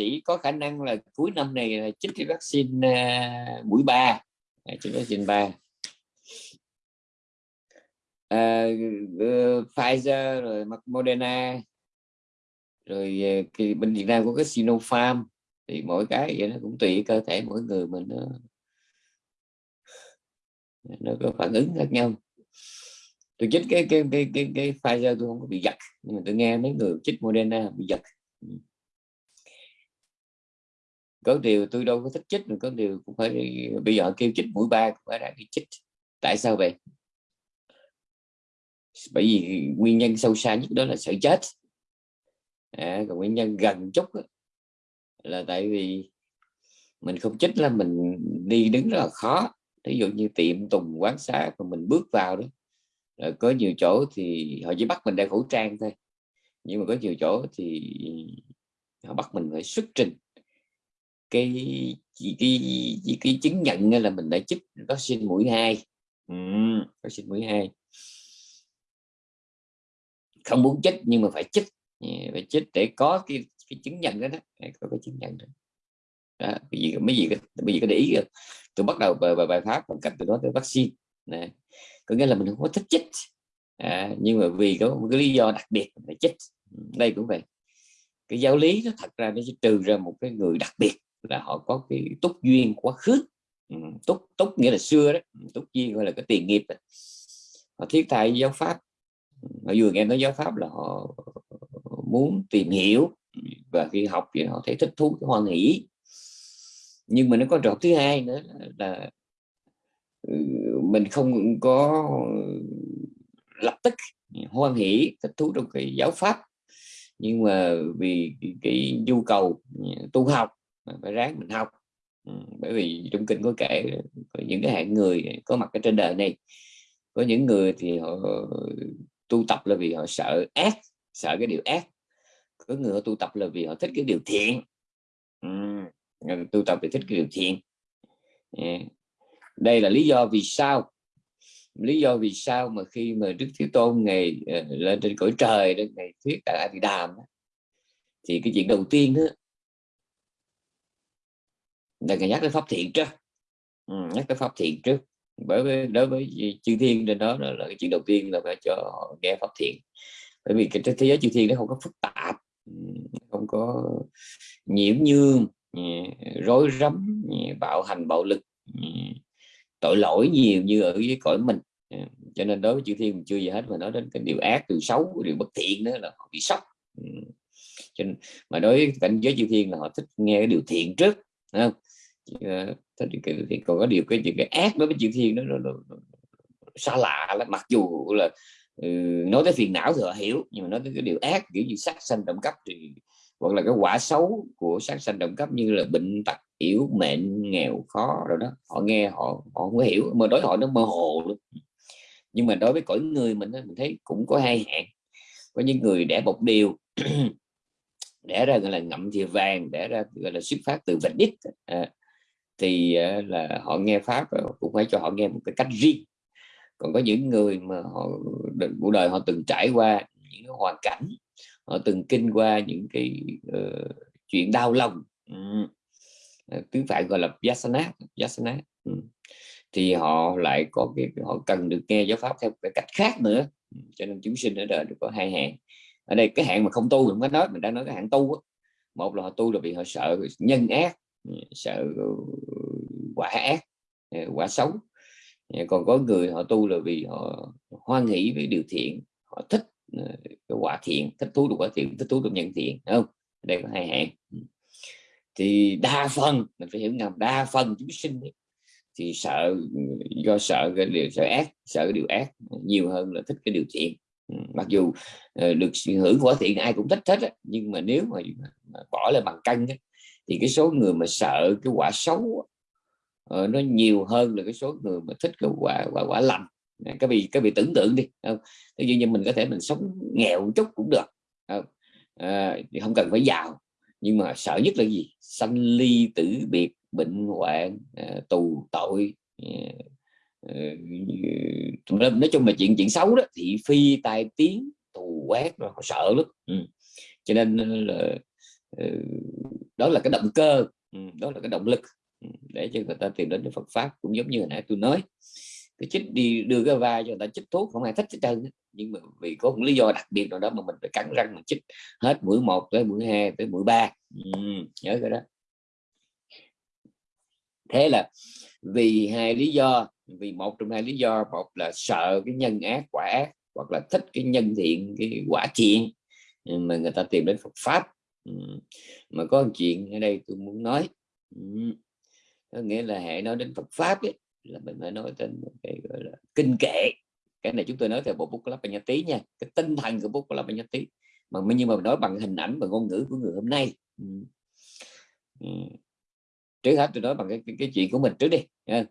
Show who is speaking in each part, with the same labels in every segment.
Speaker 1: sĩ có khả năng là cuối năm này là chích cái vaccine uh, mũi ba à, chích vaccine ba. Uh, Pfizer rồi Moderna rồi uh, bên Việt Nam có cái Sinopharm thì mỗi cái vậy nó cũng tùy cơ thể mỗi người mình nó nó có phản ứng khác nhau. Tôi chích cái cái cái cái cái Pfizer tôi không có bị giật nhưng mà tôi nghe mấy người chích Moderna bị giật. Ừ có điều tôi đâu có thích chích mà có điều cũng phải bây giờ kêu chích mũi ba cũng phải đã bị chích. Tại sao vậy? Bởi vì nguyên nhân sâu xa nhất đó là sợ chết. À, còn nguyên nhân gần chút đó, là tại vì mình không chích là mình đi đứng rất là khó. Ví dụ như tiệm tùng quán xá mà mình bước vào đó rồi có nhiều chỗ thì họ chỉ bắt mình đeo khẩu trang thôi. Nhưng mà có nhiều chỗ thì họ bắt mình phải xuất trình cái cái, cái, cái chứng nhận là mình đã chích vaccine mũi hai. Ừ, vaccine mũi hai. Không muốn chích nhưng mà phải chích. Phải chích để có cái, cái chứng nhận đó, đó. có cái chứng nhận đó, đó. Bởi vì mấy gì mấy gì có để ý không? tôi bắt đầu bài, bài, bài pháp bằng cách từ đó tới vaccine. Này có nghĩa là mình không có thích chích. À, nhưng mà vì có một cái lý do đặc biệt phải chích. Đây cũng vậy. Cái giáo lý nó thật ra nó chỉ trừ ra một cái người đặc biệt là họ có cái túc duyên quá khứ. Ừ, túc túc nghĩa là xưa đấy ừ, túc duyên gọi là cái tiền nghiệp đấy. họ thiết tha giáo pháp. Ừ, họ vừa nghe nói giáo pháp là họ muốn tìm hiểu và khi học thì họ thấy thích thú, cái hoan hỷ. Nhưng mà nó có trò thứ hai nữa là mình không có lập tức hoan hỷ, thích thú trong cái giáo pháp. Nhưng mà vì cái nhu cầu tu học phải ráng mình học. Ừ, bởi vì trong kinh có kể có những cái hạng người có mặt ở trên đời này có những người thì họ tu tập là vì họ sợ ác sợ cái điều ác. Có người họ tu tập là vì họ thích cái điều thiện. Ừ, tu tập thì thích cái điều thiện. Dạ. Đây là lý do vì sao lý do vì sao mà khi mà đức thế tôn ngày ờ, lên trên cõi trời đó ngày thuyết tại a di đàm thì cái chuyện đầu tiên đó là ngài nhắc tới pháp thiện trước. Ừ, nhắc tới pháp thiện trước. Bởi vì đối với chư thiên trên đó là, cái chuyện đầu tiên là phải cho họ nghe pháp thiện. Bởi vì cái thế giới chư thiên nó không có phức tạp. Ừ, không có nhiễm nhương rối rắm bạo hành bạo lực tội lỗi nhiều như ở dưới cõi mình. Ừ, cho nên đối với chư thiên mình chưa gì hết mà nói đến cái điều ác điều xấu điều bất thiện đó là họ bị sốc. Ừ, cho nên, mà đối với cảnh giới chư thiên là họ thích nghe cái điều thiện trước không? Ờ, thì còn có điều cái chuyện cái ác đối với chuyện thiên đó, nó, nó, nó, xa lạ lắm. Mặc dù là ừ, nói tới phiền não thì họ hiểu nhưng mà nói tới cái điều ác kiểu như sát sanh động cấp thì hoặc là cái quả xấu của sát sanh động cấp như là bệnh tật yếu mệnh nghèo khó rồi đó họ nghe họ họ không có hiểu. Mà đối họ nó mơ hồ luôn. Nhưng mà đối với cõi người mình mình thấy cũng có hai hạn có những người đẻ một điều đẻ ra gọi là ngậm thìa vàng đẻ ra gọi là xuất phát từ vạch đích à, thì ờ, là họ nghe pháp cũng phải cho họ nghe một cái cách riêng còn có những người mà họ cuộc đời họ từng trải qua những hoàn cảnh họ từng kinh qua những cái uh, chuyện đau lòng ừ. tiếng ờ, gọi là yasana yasana ừ. thì họ lại có cái họ cần được nghe giáo pháp theo cái cách khác nữa cho nên chúng sinh ở đời được có hai hạng ở đây cái hạng mà không tu không có nói mình đang nói cái hạng tu đó. một là họ tu là vì họ sợ nhân ác sợ ờ, quả ác ờ, quả xấu. Ờ, còn có người họ tu là vì họ hoan hỷ với điều thiện họ thích cái quả thiện thích thú được quả thiện thích thú được nhân thiện không? Đây có hai hạng. Ừ. Thì đa phần mình phải hiểu ngầm đa phần chúng sinh ấy, thì sợ do sợ cái điều sợ ác sợ cái điều ác nhiều hơn là thích cái điều thiện. Ừ, mặc dù được hưởng quả thiện ai cũng thích hết á, nhưng mà nếu mà, bỏ lại bằng cân thì cái số người mà sợ cái quả xấu uh, nó nhiều hơn là cái số người mà thích cái quả quả quả lành. Các vị các vị tưởng tượng đi không? Ví dụ như mình có thể mình sống nghèo một chút cũng được không? À, không cần phải giàu. Nhưng mà sợ nhất là gì? Sanh ly tử biệt bệnh hoạn à, tù tội à, nói chung là chuyện chuyện xấu đó thị phi tai tiếng tù quét rồi họ sợ lắm. Ừ. cho nên là đó là cái động cơ đó là cái động lực để cho người ta tìm đến Phật pháp cũng giống như hồi nãy tôi nói. Cái chích đi đưa cái vai cho người ta chích thuốc không ai thích hết trơn nhưng mà vì có một lý do đặc biệt nào đó mà mình phải cắn răng mình chích hết mũi một tới mũi hai tới mũi ba. Nhớ cái đó. Thế là vì hai lý do vì một trong hai lý do một là sợ cái nhân ác quả ác hoặc là thích cái nhân thiện cái quả thiện mà người ta tìm đến Phật pháp mà có một chuyện ở đây tôi muốn nói. Có nghĩa là hệ nói đến Phật pháp ấy, là mình phải nói đến cái gọi là kinh kệ. Cái này chúng tôi nói theo bộ bút của Lapa Tí nha cái tinh thần của bút của Lapa Tí mà nhưng mà nói bằng hình ảnh và ngôn ngữ của người hôm nay. Trước hết tôi nói bằng cái, cái, cái chuyện của mình trước đi nha.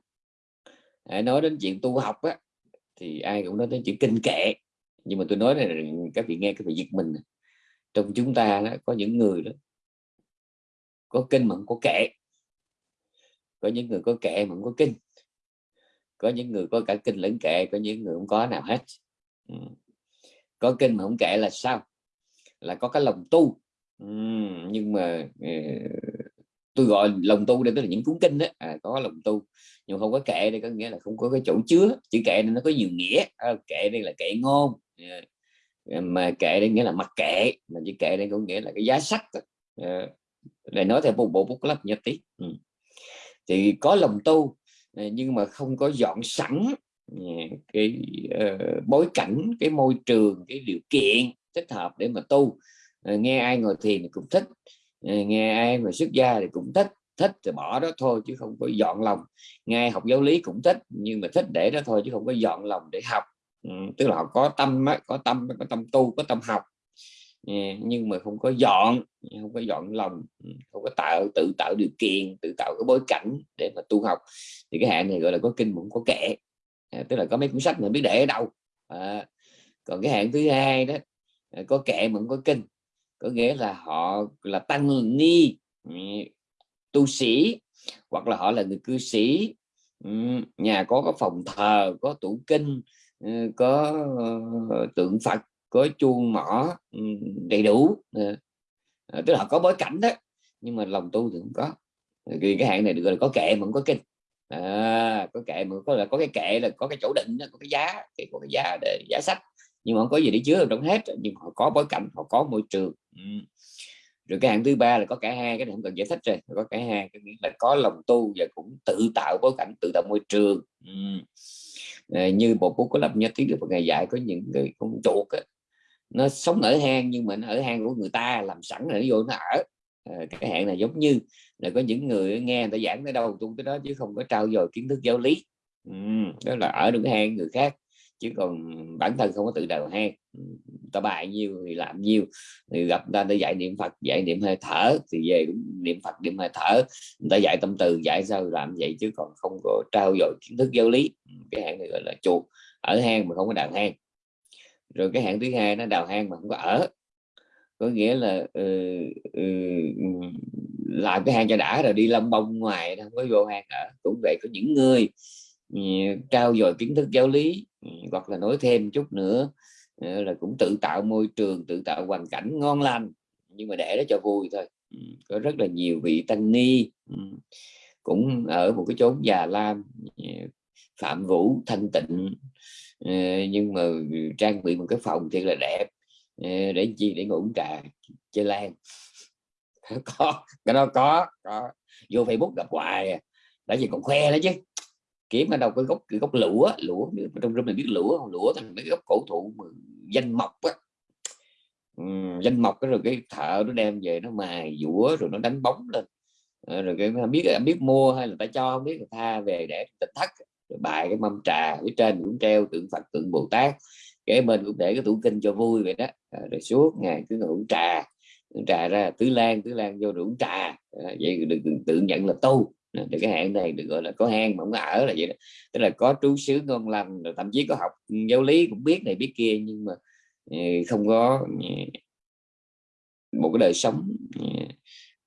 Speaker 1: nói đến chuyện tu học á thì ai cũng nói đến chuyện kinh kệ. Nhưng mà tôi nói là các vị nghe các vị giật mình trong chúng ta đó, có những người đó có kinh mà không có kệ. Có những người có kệ mà không có kinh. Có những người có cả kinh lẫn kệ có những người không có nào hết. Ừ. có kinh mà không kệ là sao? Là có cái lòng tu. Ừ, nhưng mà ờ, tôi gọi lòng tu đây tức là những cuốn kinh đó à, có lòng tu nhưng không có kệ đây có nghĩa là không có cái chỗ chứa. Chữ kệ nên nó có nhiều nghĩa. À, kệ đây là kệ ngôn mà kệ đấy nghĩa là mặc kệ. Mà chỉ kệ đấy có nghĩa là cái giá sách ờ, để nói theo một bộ bút lấp nhất tí. Ừ. thì có lòng tu ờ, nhưng mà không có dọn sẵn ờ, cái uh, bối cảnh cái môi trường cái điều kiện thích hợp để mà tu. Nghe ai ngồi thiền thì cũng thích. Nghe ai mà xuất gia thì cũng thích. Thích thì bỏ đó thôi chứ không có dọn lòng. Nghe học giáo lý cũng thích nhưng mà thích để đó thôi chứ không có dọn lòng để học ừ, tức là họ có tâm có tâm có tâm tu có tâm học. Nhưng mà không có dọn không có dọn lòng ừ, không có tạo tự tạo điều kiện tự tạo cái bối cảnh để mà tu học. Thì cái hạn này gọi là có kinh cũng có kệ à, tức là có mấy cuốn sách mà biết để ở đâu. À, còn cái hạn thứ hai đó à, có kệ mà không có kinh. Có nghĩa là họ là tăng ni ừ, tu sĩ hoặc là họ là người cư sĩ. Ừ, nhà có có phòng thờ có tủ kinh Ừ, có ờ, tượng Phật có chuông mỏ ừ, đầy đủ. Ừ. Ờ, tức là có bối cảnh đó nhưng mà lòng tu thì không có. Ờ, vì cái hạng này được gọi là có kệ mà không có kinh. À, có kệ mà có là có cái kệ là có cái chỗ định có cái giá cái có cái giá để giá sách. Nhưng mà không có gì để chứa trong hết nhưng họ có bối cảnh họ có môi trường. Ừ. rồi cái hạng thứ ba là có cả hai cái này không cần giải thích rồi có cả hai. Cái nghĩa là có lòng tu và cũng tự tạo bối cảnh tự tạo môi trường. Ừ. Ờ, như bộ bút có lập nhất tiếng được một ngày dạy có những người con chuột ấy, nó sống ở hang nhưng mà nó ở hang của người ta làm sẵn rồi nó vô nó ở. À, cái hẹn này giống như là có những người nghe người ta giảng tới đâu tu tới đó chứ không có trao dồi kiến thức giáo lý. Ừ, đó là ở được cái hang người khác chứ còn bản thân không có tự đào hang. Ta bài nhiêu thì làm nhiêu thì gặp ta ta dạy niệm phật dạy niệm hơi thở thì về cũng niệm phật niệm hơi thở. Người ta dạy tâm từ dạy sao làm vậy chứ còn không có trao dồi kiến thức giáo lý. Cái hạng này gọi là chuột ở hang mà không có đào hang. Rồi cái hạng thứ hai nó đào hang mà không có ở. Có nghĩa là ừ, ừ, làm cái hang cho đã rồi đi lông bông ngoài không có vô hang ở. Cũng vậy có những người ừ, trao dồi kiến thức giáo lý Ừ, hoặc là nói thêm chút nữa ờ, là cũng tự tạo môi trường, tự tạo hoàn cảnh ngon lành, nhưng mà để đó cho vui thôi. Ừ, có rất là nhiều vị tăng ni ừ, cũng ở một cái chốn già lam ờ, phạm vũ, thanh tịnh ờ, nhưng mà trang bị một cái phòng thiệt là đẹp để chi? Để ngủ trà, chơi lan. Có, cái đó có có. Vô facebook gặp hoài à, tại đã gì còn khoe đó chứ kiếm ở đâu cái gốc cái gốc lũa lũa trong rừng mình biết lũa không lũa thành mấy gốc cổ thụ danh mộc á danh mộc cái rồi cái thợ nó đem về nó mài dũa rồi nó đánh bóng lên rồi cái biết biết mua hay là ta cho không biết người tha về để tịch thất rồi bài cái mâm trà phía trên cũng treo tượng Phật tượng Bồ Tát kế bên cũng để cái tủ kinh cho vui vậy đó rồi suốt ngày cứ ngủ trà trà ra tứ lan tứ lan vô đủ trà vậy được tự nhận là tu thì cái hạng này được, gọi là, có hang mà không có ở là vậy đó. Tức là có trú xứ ngon lành rồi thậm chí có học giáo lý cũng biết này biết kia, nhưng mà ờ, không có ờ, một cái đời sống ờ,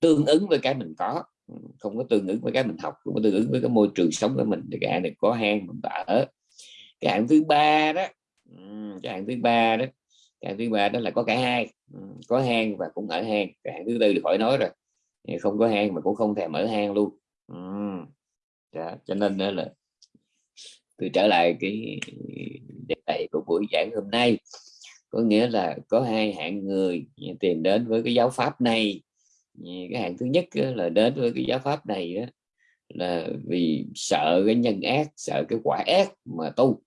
Speaker 1: tương ứng với cái mình có. Ừ, không có tương ứng với cái mình học, không có tương ứng với cái môi trường sống của mình. Thì cái được này có hang mình ở. Cái hạng ừ, thứ ba đó cái hạng thứ ba đó, cái hạng thứ ba đó là có cả hai. Ừ, có hang và cũng ở hang. Cái hạng thứ tư được khỏi nói rồi. Không có hang mà cũng không thèm ở hang luôn ừ. Dạ, cho nên đó là tôi trở lại cái đề tài của buổi giảng hôm nay. Có nghĩa là có hai hạng người tìm đến với cái giáo pháp này. Cái hạng thứ nhất là đến với cái giáo pháp này đó là vì sợ cái nhân ác sợ cái quả ác mà tu.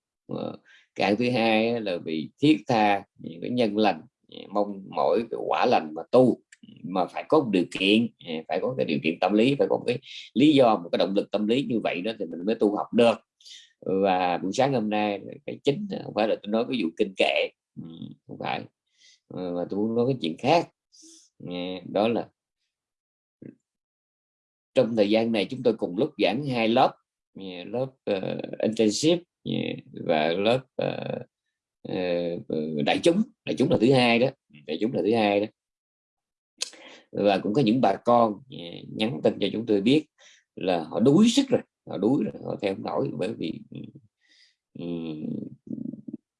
Speaker 1: Cái hạng thứ hai là vì thiết tha những cái nhân lành mong mỗi cái quả lành mà tu mà phải có một điều kiện à, phải có cái điều kiện tâm lý phải có một cái lý do một cái động lực tâm lý như vậy đó thì mình mới tu học được. Và buổi sáng hôm nay cái chính à, không phải là tôi nói cái vụ kinh kệ ừ, không phải. Ờ, mà tôi muốn nói cái chuyện khác. Đó là trong thời gian này chúng tôi cùng lúc giảng hai lớp lớp ờ, uh, intensive và lớp uh, uh, đại chúng đại chúng là thứ hai đó đại chúng là thứ hai đó và cũng có những bà con à, nhắn tin cho chúng tôi biết là họ đuối sức rồi họ đuối rồi họ theo nổi bởi vì um,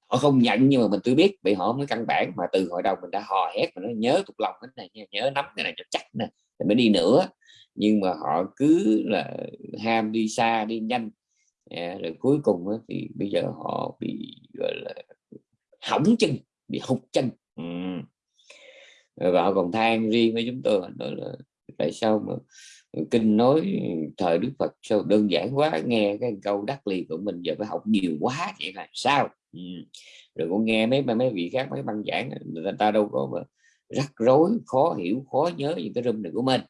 Speaker 1: họ không nhận nhưng mà mình tôi biết bị họ mới căn bản. Mà từ hồi đầu mình đã hò hét mà nó nhớ thuộc lòng cái này nhớ nắm cái này cho chắc nè mới đi nữa. Nhưng mà họ cứ là ham đi xa đi nhanh. À, rồi cuối cùng đó, thì bây giờ họ bị gọi là hỏng chân bị hụt chân. Ừ và họ còn than riêng với chúng tôi nói là tại sao mà kinh nói thời đức phật sao đơn giản quá nghe cái câu đắc liền của mình giờ phải học nhiều quá vậy là sao? Ừ. rồi cũng nghe mấy mấy vị khác mấy băng giảng người ta đâu có mà rắc rối khó hiểu khó nhớ những cái rung này của mình.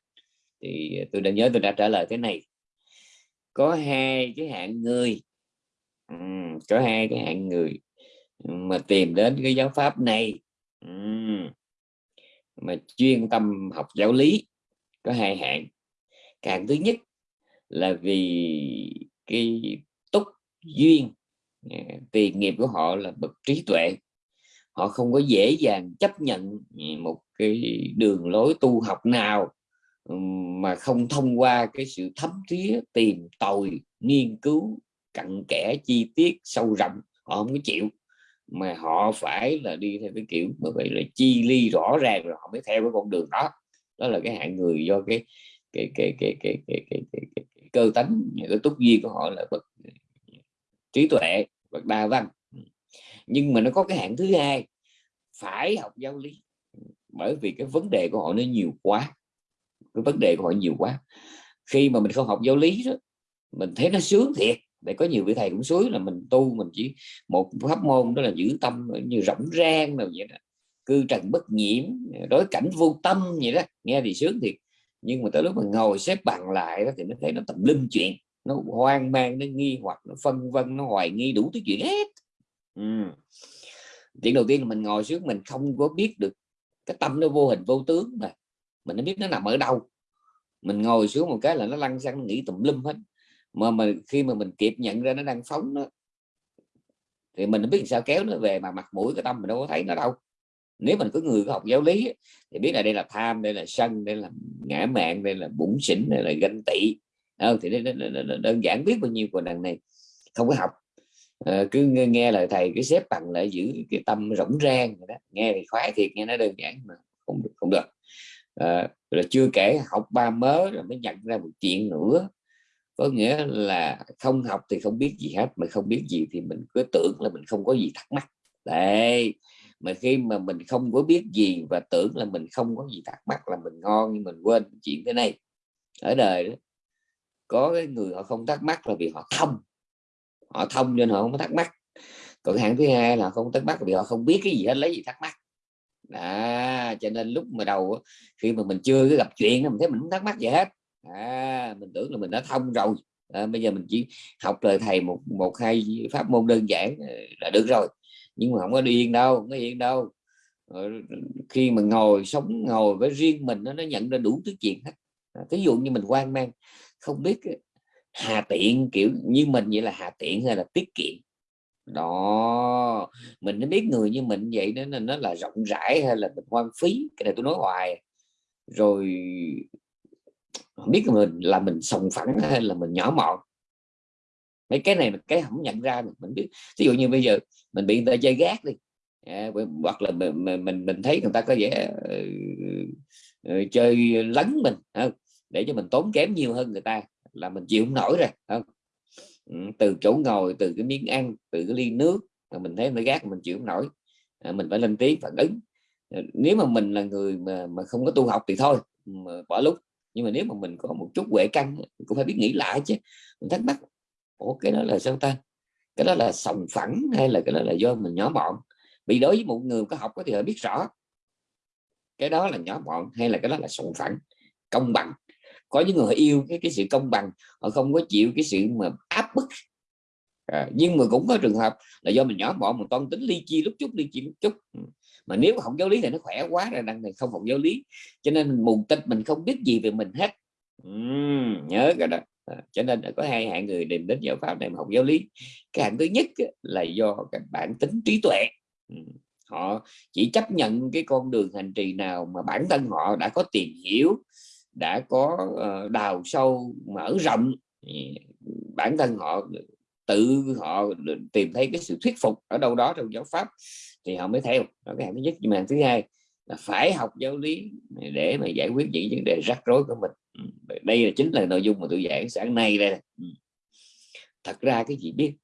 Speaker 1: Thì tôi đã nhớ tôi đã trả lời thế này. Có hai cái hạng người. Ừ, có hai cái hạng người mà tìm đến cái giáo pháp này. Ừ mà chuyên tâm học giáo lý có hai hạng. Càng thứ nhất là vì cái túc duyên à, tiền nghiệp của họ là bậc trí tuệ. Họ không có dễ dàng chấp nhận một cái đường lối tu học nào mà không thông qua cái sự thấm thía, tìm tòi, nghiên cứu cặn kẽ, chi tiết, sâu rộng, họ không có chịu mà họ phải là đi theo cái kiểu mà vậy là chi ly rõ ràng rồi họ mới theo cái con đường đó. Đó là cái hạng người do cái cái cái cái cái cái, cái, cái, cái, cái cơ tánh cái túc duyên của họ là bậc trí tuệ bậc đa văn. Nhưng mà nó có cái hạng thứ hai phải học giáo lý. Bởi vì cái vấn đề của họ nó nhiều quá cái vấn đề của họ nhiều quá. Khi mà mình không học giáo lý đó mình thấy nó sướng thiệt để có nhiều vị thầy cũng suối là mình tu, mình chỉ một pháp môn đó là giữ tâm như rỗng rang nào vậy đó. Cư trần bất nhiễm, đối cảnh vô tâm vậy đó. Nghe thì sướng thiệt. Nhưng mà tới lúc mà ngồi xếp bằng lại đó thì nó thấy nó tầm linh chuyện. Nó hoang mang, nó nghi hoặc, nó phân vân, nó hoài nghi đủ thứ chuyện hết. Ừ. chuyện đầu tiên là mình ngồi xuống, mình không có biết được cái tâm nó vô hình, vô tướng mà. Mình nó biết nó nằm ở đâu. Mình ngồi xuống một cái là nó lăn xăng nghĩ tùm lum hết mà mình khi mà mình kịp nhận ra nó đang phóng đó, thì mình biết sao kéo nó về mà mặt mũi cái tâm mình đâu có thấy nó đâu. Nếu mình có người có học giáo lý thì biết là đây là tham đây là sân đây là ngã mạng đây là bụng xỉn đây là ganh tị. Ờ, thì đơn giản biết bao nhiêu của đằng này không có học. À, cứ nghe, nghe lời thầy cứ xếp bằng lại giữ cái tâm rỗng rang đó. nghe thì khoái thiệt nghe nó đơn giản mà không được không được. Ờ, à, là chưa kể học ba mớ rồi mới nhận ra một chuyện nữa có nghĩa là không học thì không biết gì hết mà không biết gì thì mình cứ tưởng là mình không có gì thắc mắc. Đây mà khi mà mình không có biết gì và tưởng là mình không có gì thắc mắc là mình ngon nhưng mình quên chuyện thế này. Ở đời đó có cái người họ không thắc mắc là vì họ thông họ thông nên họ không có thắc mắc. Còn hạng thứ hai là không thắc mắc vì họ không biết cái gì hết lấy gì thắc mắc. À, cho nên lúc mà đầu khi mà mình chưa gặp chuyện mình thấy mình không thắc mắc gì hết à, mình tưởng là mình đã thông rồi. À, bây giờ mình chỉ học lời thầy một một hai pháp môn đơn giản ờ, là được rồi. Nhưng mà không có đi yên đâu không có yên đâu. Ờ, khi mà ngồi sống ngồi với riêng mình nó, nó nhận ra đủ thứ chuyện hết. À, ví dụ như mình quan mang không biết ờ, hà tiện kiểu như mình vậy là hà tiện hay là tiết kiệm. Đó mình nó biết người như mình vậy đó nên nó là rộng rãi hay là mình hoang phí cái này tôi nói hoài. Rồi không biết mình là mình sòng phẳng hay là mình nhỏ mọn. Mấy cái này cái không nhận ra mình biết. Ví dụ như bây giờ mình bị người ta chơi gác đi. À, hoặc là mình, mình mình thấy người ta có vẻ uh, chơi lấn mình không? để cho mình tốn kém nhiều hơn người ta là mình chịu không nổi rồi không? Ừ, từ chỗ ngồi từ cái miếng ăn từ cái ly nước mà mình thấy nó gác mình chịu không nổi. À, mình phải lên tiếng phản ứng. Ờ, nếu mà mình là người mà mà không có tu học thì thôi mà bỏ lúc nhưng mà nếu mà mình có một chút huệ căn cũng phải biết nghĩ lại chứ. Mình thắc mắc ủa cái đó là sao ta? Cái đó là sòng phẳng hay là cái đó là do mình nhỏ mọn vì đối với một người có học thì họ biết rõ. Cái đó là nhỏ mọn hay là cái đó là sòng phẳng công bằng. Có những người yêu cái cái sự công bằng họ không có chịu cái sự mà áp bức. À, nhưng mà cũng có trường hợp là do mình nhỏ mọn mình toan tính ly chi lúc chút ly chi lúc chút. Ừ mà nếu học giáo lý thì nó khỏe quá rồi đằng này không học giáo lý. Cho nên mình mù tịch mình không biết gì về mình hết. Uhm, nhớ cái đó. À, cho nên có hai hạng người tìm đến giáo pháp này mà học giáo lý. Cái hạng thứ nhất là do cái bản tính trí tuệ. Họ chỉ chấp nhận cái con đường hành trì nào mà bản thân họ đã có tìm hiểu đã có ờ, đào sâu mở rộng. Bản thân họ tự họ tìm thấy cái sự thuyết phục ở đâu đó trong giáo pháp thì họ mới theo. Đó cái hạng thứ nhất. Nhưng mà thứ hai là phải học giáo lý để mà giải quyết những vấn đề rắc rối của mình. Ừ, đây là chính là nội dung mà tôi giảng sáng nay đây. Ừ. Thật ra cái gì biết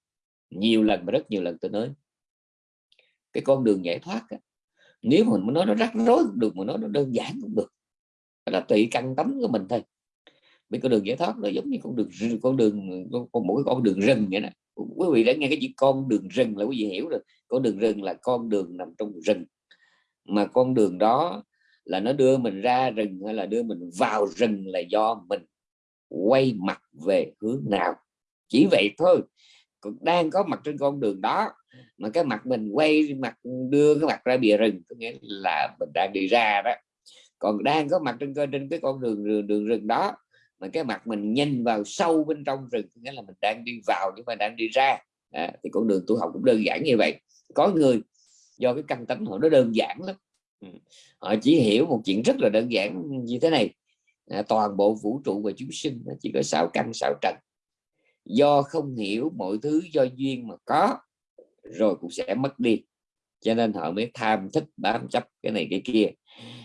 Speaker 1: nhiều lần và rất nhiều lần tôi nói cái con đường giải thoát á, nếu mà muốn nói nó rắc rối cũng được mà nói nó đơn giản cũng được là tùy căn tánh của mình thôi vì con đường giải thoát nó giống như con đường con đường con mỗi con đường rừng vậy đó. Quý vị đã nghe cái chữ con đường rừng là quý vị hiểu rồi. Con đường rừng là con đường nằm trong rừng. Mà con đường đó là nó đưa mình ra rừng hay là đưa mình vào rừng là do mình quay mặt về hướng nào. Chỉ vậy thôi. Còn đang có mặt trên con đường đó mà cái mặt mình quay mặt đưa cái mặt ra bìa rừng có nghĩa là mình đang đi ra đó. Còn đang có mặt trên trên cái con đường đường, đường rừng đó mà cái mặt mình nhìn vào sâu bên trong rừng nghĩa là mình đang đi vào nhưng mà đang đi ra. À, thì con đường tu học cũng đơn giản như vậy. Có người do cái căn tánh họ nó đơn giản lắm. Ừ, họ chỉ hiểu một chuyện rất là đơn giản như thế này. À, toàn bộ vũ trụ và chúng sinh chỉ có sáu căn sáu trần. Do không hiểu mọi thứ do duyên mà có rồi cũng sẽ mất đi. Cho nên họ mới tham thích bám chấp cái này cái kia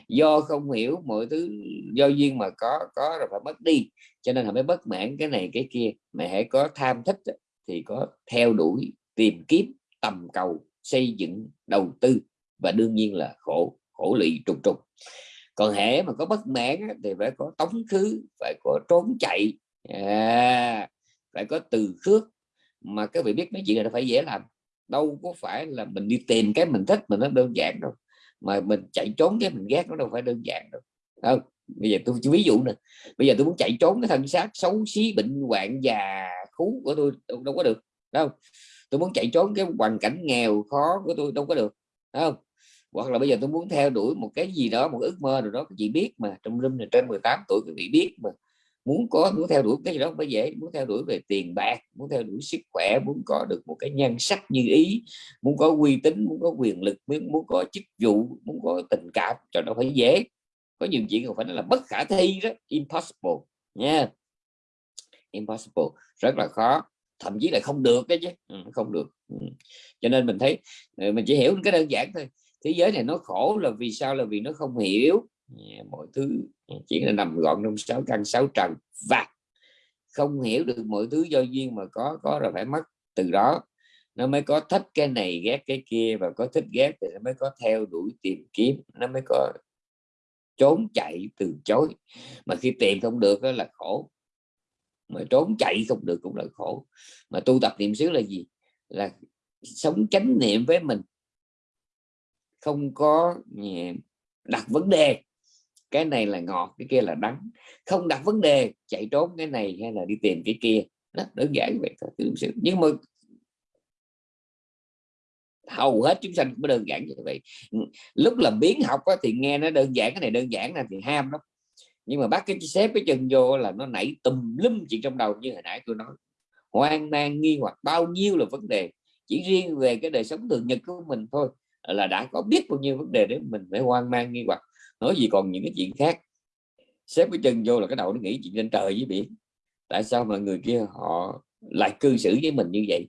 Speaker 1: do không hiểu mọi thứ do duyên mà có có rồi phải mất đi. Cho nên họ mới bất mãn cái này cái kia. Mà hãy có tham thích thì có theo đuổi tìm kiếm tầm cầu xây dựng đầu tư. Và đương nhiên là khổ khổ lụy trùng trùng. Còn hễ mà có bất mãn thì phải có tống khứ phải có trốn chạy. À, phải có từ khước. Mà các vị biết mấy chuyện này nó phải dễ làm. Đâu có phải là mình đi tìm cái mình thích mà nó đơn giản đâu mà mình chạy trốn cái mình ghét nó đâu phải đơn giản đâu. Không bây giờ tôi ví dụ nè. Bây giờ tôi muốn chạy trốn cái thân xác xấu xí bệnh hoạn già khú của tôi đâu, đâu có được đâu tôi muốn chạy trốn cái hoàn cảnh nghèo khó của tôi đâu có được không? Hoặc là bây giờ tôi muốn theo đuổi một cái gì đó một ước mơ rồi đó chị biết mà trong room này trên 18 tuổi quý vị biết mà muốn có muốn theo đuổi cái gì đó phải dễ muốn theo đuổi về tiền bạc muốn theo đuổi sức khỏe muốn có được một cái nhan sắc như ý muốn có uy tín muốn có quyền lực muốn muốn có chức vụ muốn có tình cảm cho nó phải dễ. Có nhiều chuyện không phải là bất khả thi đó impossible nha. Yeah. impossible rất là khó thậm chí là không được cái chứ. Ừ, không được. Ừ. cho nên mình thấy ừ, mình chỉ hiểu cái đơn giản thôi. Thế giới này nó khổ là vì sao? Là vì nó không hiểu. Dạ, mọi thứ. Dạ, chỉ là nằm gọn trong sáu căn, sáu trần. Và không hiểu được mọi thứ do duyên mà có có rồi phải mất từ đó. Nó mới có thích cái này, ghét cái kia. Và có thích, ghét thì nó mới có theo đuổi tìm kiếm. Nó mới có trốn chạy từ chối. Mà khi tìm không được đó là khổ. Mà trốn chạy không được cũng là khổ. Mà tu tập niệm xứ là gì? Là sống chánh niệm với mình. Không có đặt vấn đề cái này là ngọt cái kia là đắng. Không đặt vấn đề chạy trốn cái này hay là đi tìm cái kia. Đó đơn giản vậy thôi nhưng mà hầu hết chúng sanh cũng đơn giản như vậy. Lúc làm biến học á, thì nghe nó đơn giản cái này đơn giản là thì ham lắm. Nhưng mà bắt cái xếp cái chân vô là nó nảy tùm lum chuyện trong đầu như hồi nãy tôi nói. Hoang mang nghi hoặc bao nhiêu là vấn đề. Chỉ riêng về cái đời sống thường nhật của mình thôi là đã có biết bao nhiêu vấn đề để mình phải hoang mang nghi hoặc nói gì còn những cái chuyện khác. Xếp cái chân vô là cái đầu nó nghĩ chuyện trên trời với biển. Tại sao mà người kia họ lại cư xử với mình như vậy?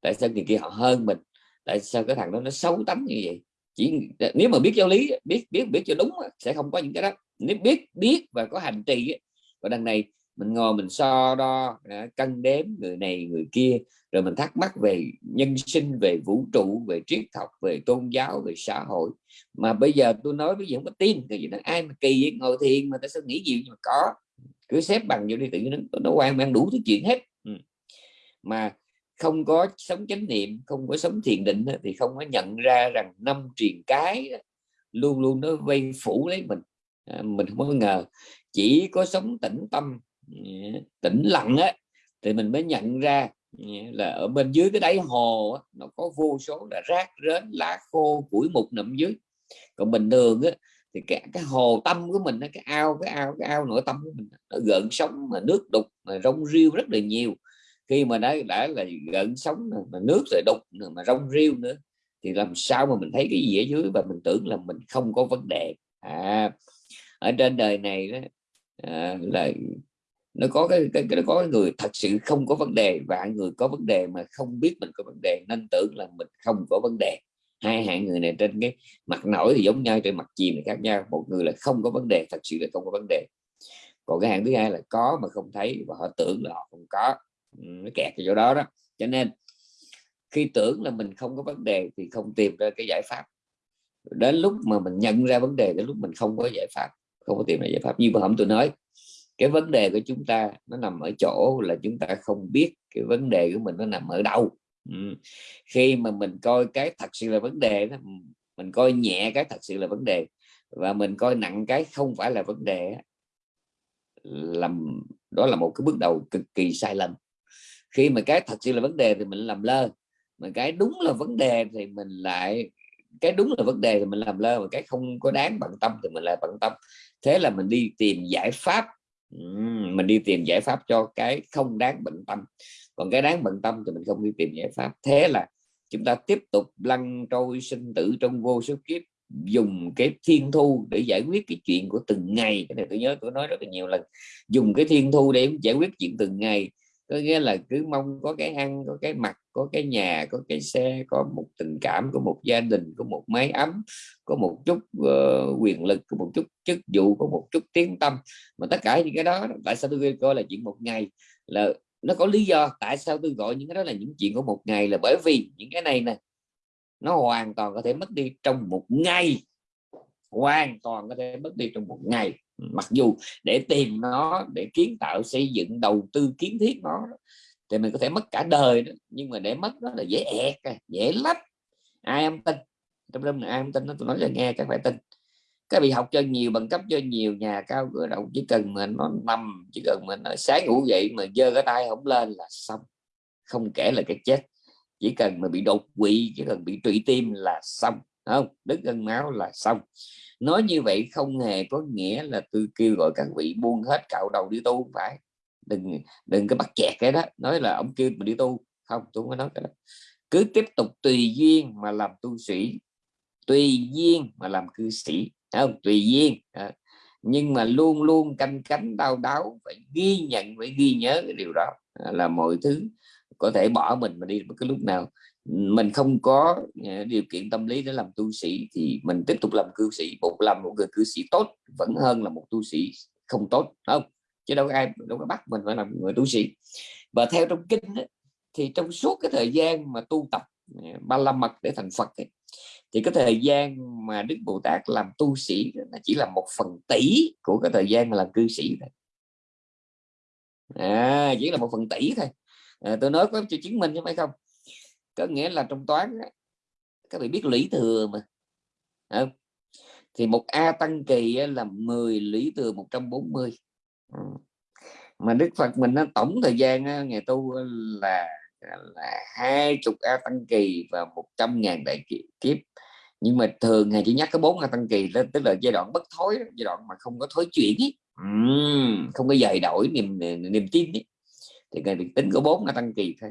Speaker 1: Tại sao người kia họ hơn mình? Tại sao cái thằng đó nó xấu tánh như vậy? Chỉ nếu mà biết giáo lý, biết biết biết cho đúng sẽ không có những cái đó. Nếu biết biết và có hành trì và đằng này mình ngồi mình so đo à, cân đếm người này người kia rồi mình thắc mắc về nhân sinh về vũ trụ về triết học về tôn giáo về xã hội. Mà bây giờ tôi nói bây giờ không có tin cái gì đó ai mà kỳ ngồi thiền mà ta sao nghĩ gì mà có? Cứ xếp bằng vô đi tự nhiên nó, nó quan mang đủ thứ chuyện hết. Ừ. mà không có sống chánh niệm không có sống thiền định thì không có nhận ra rằng năm truyền cái luôn luôn nó vây phủ lấy mình. À, mình không có ngờ. Chỉ có sống tĩnh tâm tĩnh lặng á thì mình mới nhận ra là ở bên dưới cái đáy hồ nó có vô số là rác rến lá khô củi mục nằm dưới. Còn bình thường á, thì cái, cái hồ tâm của mình cái ao cái ao cái ao nội tâm của mình nó gợn sóng mà nước đục mà rong riêu rất là nhiều. Khi mà đã đã là gợn sóng mà nước rồi đục mà rong riêu nữa thì làm sao mà mình thấy cái gì ở dưới? Và mình tưởng là mình không có vấn đề. À ở trên đời này đó à, là nó có cái, cái, cái nó có cái người thật sự không có vấn đề và người có vấn đề mà không biết mình có vấn đề nên tưởng là mình không có vấn đề. Hai hạng người này trên cái mặt nổi thì giống nhau trên mặt chìm thì khác nhau. Một người là không có vấn đề thật sự là không có vấn đề. Còn cái hạng thứ hai là có mà không thấy và họ tưởng là họ không có. Ừ, nó kẹt ở chỗ đó đó. Cho nên khi tưởng là mình không có vấn đề thì không tìm ra cái giải pháp. Đến lúc mà mình nhận ra vấn đề đến lúc mình không có giải pháp không có tìm ra giải pháp. Như vừa hôm tôi nói cái vấn đề của chúng ta nó nằm ở chỗ là chúng ta không biết cái vấn đề của mình nó nằm ở đâu. Ừ. khi mà mình coi cái thật sự là vấn đề đó, mình coi nhẹ cái thật sự là vấn đề và mình coi nặng cái không phải là vấn đề làm đó là một cái bước đầu cực kỳ sai lầm. Khi mà cái thật sự là vấn đề thì mình làm lơ mà cái đúng là vấn đề thì mình lại cái đúng là vấn đề thì mình làm lơ mà cái không có đáng bận tâm thì mình lại bận tâm. Thế là mình đi tìm giải pháp mình đi tìm giải pháp cho cái không đáng bận tâm. Còn cái đáng bận tâm thì mình không đi tìm giải pháp. Thế là chúng ta tiếp tục lăn trôi sinh tử trong vô số kiếp, dùng cái thiên thu để giải quyết cái chuyện của từng ngày. Cái này tôi nhớ, tôi nói rất là nhiều lần. Dùng cái thiên thu để giải quyết chuyện từng ngày có nghĩa là cứ mong có cái ăn có cái mặt có cái nhà có cái xe có một tình cảm có một gia đình có một mái ấm có một chút uh, quyền lực có một chút chức vụ có một chút tiếng tâm. Mà tất cả những cái đó tại sao tôi coi là chuyện một ngày? Là nó có lý do tại sao tôi gọi những cái đó là những chuyện của một ngày là bởi vì những cái này nè nó hoàn toàn có thể mất đi trong một ngày. Hoàn toàn có thể mất đi trong một ngày mặc dù để tìm nó, để kiến tạo, xây dựng, đầu tư, kiến thiết nó, thì mình có thể mất cả đời đó. nhưng mà để mất nó là dễ ẹt à, dễ lắm ai em tin? Trong đêm ai em tin nó tôi nói cho nghe, các phải tin. Các vị học cho nhiều, bằng cấp cho nhiều, nhà cao cửa rộng, chỉ cần mà nó nằm chỉ cần mình sáng ngủ dậy mà dơ cái tay không lên là xong. Không kể là cái chết. Chỉ cần mà bị đột quỵ, chỉ cần bị trụy tim là xong. Không, đứt gân máu là xong nói như vậy không hề có nghĩa là tôi kêu gọi các vị buông hết cạo đầu đi tu phải. Đừng đừng có bắt chẹt cái đó. Nói là ông kêu mình đi tu. Không tôi không có nói cái đó. Cứ tiếp tục tùy duyên mà làm tu sĩ. Tùy duyên mà làm cư sĩ. Không? Tùy duyên. À. nhưng mà luôn luôn canh cánh đau đáu phải ghi nhận phải ghi nhớ cái điều đó. À, là mọi thứ. Có thể bỏ mình mà đi bất cứ lúc nào mình không có ờ, điều kiện tâm lý để làm tu sĩ thì mình tiếp tục làm cư sĩ. Một làm một người cư sĩ tốt vẫn hơn là một tu sĩ không tốt không? Chứ đâu có ai đâu có bắt mình phải làm người tu sĩ. Và theo trong kinh ấy, thì trong suốt cái thời gian mà tu tập ờ, ba la mật để thành Phật ấy, thì cái thời gian mà Đức Bồ Tát làm tu sĩ nó chỉ là một phần tỷ của cái thời gian mà làm cư sĩ thôi. À, chỉ là một phần tỷ thôi. À, tôi nói có cho chứng minh chứ phải không? Có nghĩa là trong toán các vị biết lũy thừa mà không? thì một a tăng kỳ là 10 lũy thừa 140 ừ. mà đức phật mình nó tổng thời gian ngày tu là là hai chục a tăng kỳ và 100 ngàn đại kiếp nhưng mà thường ngày chỉ nhắc có bốn a tăng kỳ đó, tức là giai đoạn bất thối giai đoạn mà không có thối chuyển ấy. Uhm, ừ, không có dời đổi niềm niềm tin ấy. thì ngày tính có bốn a tăng kỳ thôi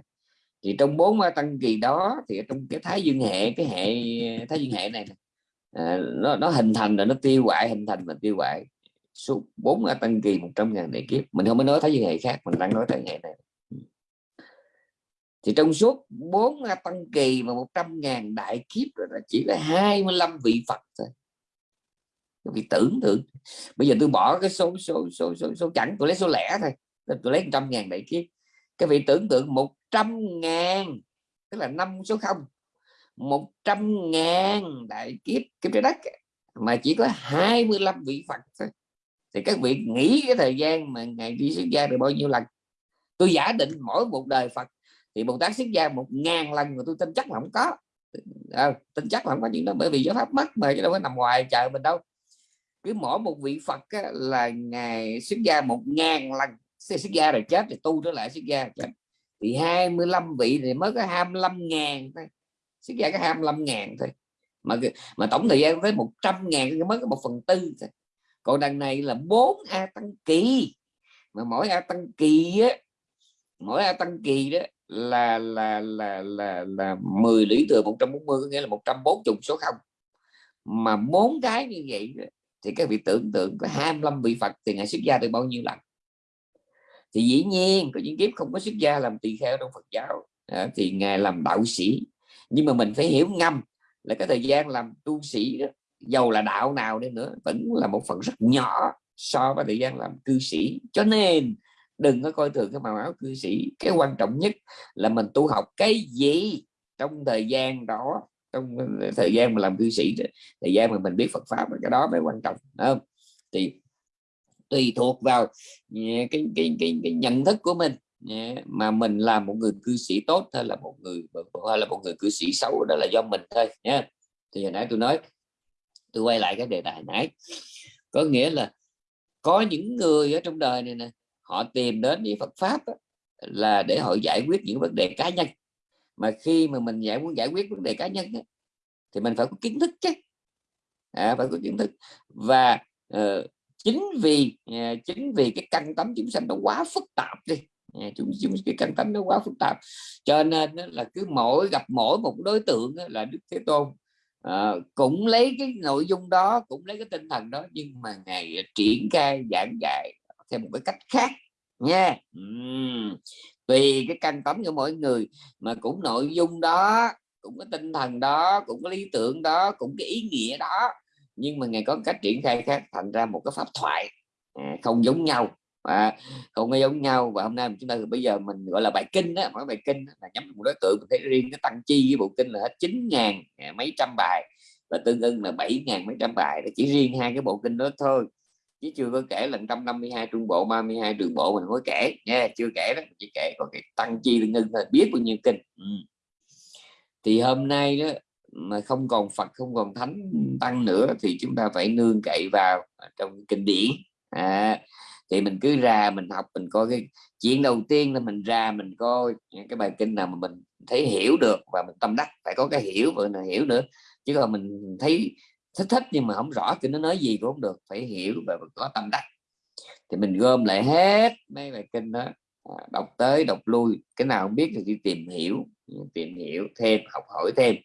Speaker 1: thì trong bốn tăng kỳ đó thì trong cái thái dương hệ cái hệ thái dương hệ này à, nó nó hình thành rồi nó tiêu hoại hình thành và tiêu hoại suốt bốn tăng kỳ 100 ngàn đại kiếp. Mình không có nói thái dương hệ khác mình đang nói thái hệ này. Thì trong suốt bốn tăng kỳ và 100 ngàn đại kiếp rồi là chỉ là 25 vị Phật thôi. Cái vị tưởng tượng. Bây giờ tôi bỏ cái số số số số, số chẵn tôi lấy số lẻ thôi tôi lấy trăm ngàn đại kiếp. Cái vị tưởng tượng một trăm ngàn tức là năm số không. một trăm ngàn đại kiếp kiếp trái đất mà chỉ có 25 vị Phật thôi. Thì các vị nghĩ cái thời gian mà ngày đi xuất gia được bao nhiêu lần? Tôi giả định mỗi một đời Phật thì Bồ Tát xuất gia một ngàn lần mà tôi tin chắc là không có. À, tin chắc là không có chuyện đó bởi vì giáo pháp mất mà chứ đâu có nằm ngoài chờ mình đâu. Cứ mỗi một vị Phật á, là ngày xuất gia một ngàn lần. Xuất gia rồi chết thì tu trở lại xuất gia chết thì 25 vị thì mới có 25 ngàn thôi. Sức gia có 25 ngàn thôi. Mà mà tổng thời gian tới 100 ngàn thì mới có một phần tư thôi. Còn đằng này là 4 a tăng kỳ. Mà mỗi a tăng kỳ á, mỗi a tăng kỳ đó là là là là là 10 lũy thừa 140 có nghĩa là 140 số không. Mà bốn cái như vậy thì các vị tưởng tượng có 25 vị Phật thì ngài xuất gia được bao nhiêu lần? Thì dĩ nhiên có những kiếp không có xuất gia làm tỳ kheo trong Phật giáo. À, thì ngài làm đạo sĩ. Nhưng mà mình phải hiểu ngầm là cái thời gian làm tu sĩ đó dầu là đạo nào đi nữa vẫn là một phần rất nhỏ so với thời gian làm cư sĩ. Cho nên đừng có coi thường cái màu áo cư sĩ. Cái quan trọng nhất là mình tu học cái gì trong thời gian đó trong thời gian mà làm cư sĩ thời gian mà mình biết Phật pháp cái đó mới quan trọng không? thì tùy thuộc vào ừ, cái cái cái, cái nhận thức của mình. Ừ, mà mình là một người cư sĩ tốt hay là một người hay là một người cư sĩ xấu đó là do mình thôi nhé. thì hồi nãy tôi nói tôi quay lại cái đề tài nãy. Có nghĩa là có những người ở trong đời này nè họ tìm đến với Phật pháp đó, là để họ giải quyết những vấn đề cá nhân. Mà khi mà mình giải muốn giải quyết vấn đề cá nhân đó, thì mình phải có kiến thức chứ. À, phải có kiến thức. Và uh, chính vì à, chính vì cái căn tấm chúng sanh nó quá phức tạp đi. À, chúng, chúng cái căn tấm nó quá phức tạp. Cho nên là cứ mỗi gặp mỗi một đối tượng là Đức Thế Tôn à, cũng lấy cái nội dung đó cũng lấy cái tinh thần đó nhưng mà ngày à, triển khai giảng dạy theo một cái cách khác nha. Uhm. tùy cái căn tấm của mỗi người mà cũng nội dung đó cũng có tinh thần đó cũng có lý tưởng đó cũng cái ý nghĩa đó nhưng mà ngài có cách triển khai khác thành ra một cái pháp thoại à, không giống nhau à, không có giống nhau. Và hôm nay chúng ta bây giờ mình gọi là bài kinh đó mỗi bài kinh là nhắm một đối tượng mình thấy riêng cái tăng chi với bộ kinh là hết chín ngàn à, mấy trăm bài. Và tương ưng là bảy ngàn mấy trăm bài chỉ riêng hai cái bộ kinh đó thôi. Chứ chưa có kể là 152 trung bộ 32 trường bộ mình mới kể. Nha chưa kể đó chỉ kể. Còn cái tăng chi tương ưng thôi biết bao nhiêu kinh. Ừ. thì hôm nay đó mà không còn Phật không còn thánh tăng nữa thì chúng ta phải nương cậy vào trong kinh điển. À, thì mình cứ ra mình học mình coi cái chuyện đầu tiên là mình ra mình coi cái bài kinh nào mà mình thấy hiểu được và mình tâm đắc phải có cái hiểu và là hiểu nữa. Chứ còn mình thấy thích thích nhưng mà không rõ kinh nó nói gì cũng không được phải hiểu và có tâm đắc. Thì mình gom lại hết mấy bài kinh đó à, đọc tới đọc lui. Cái nào không biết thì đi tìm hiểu tìm hiểu thêm học hỏi thêm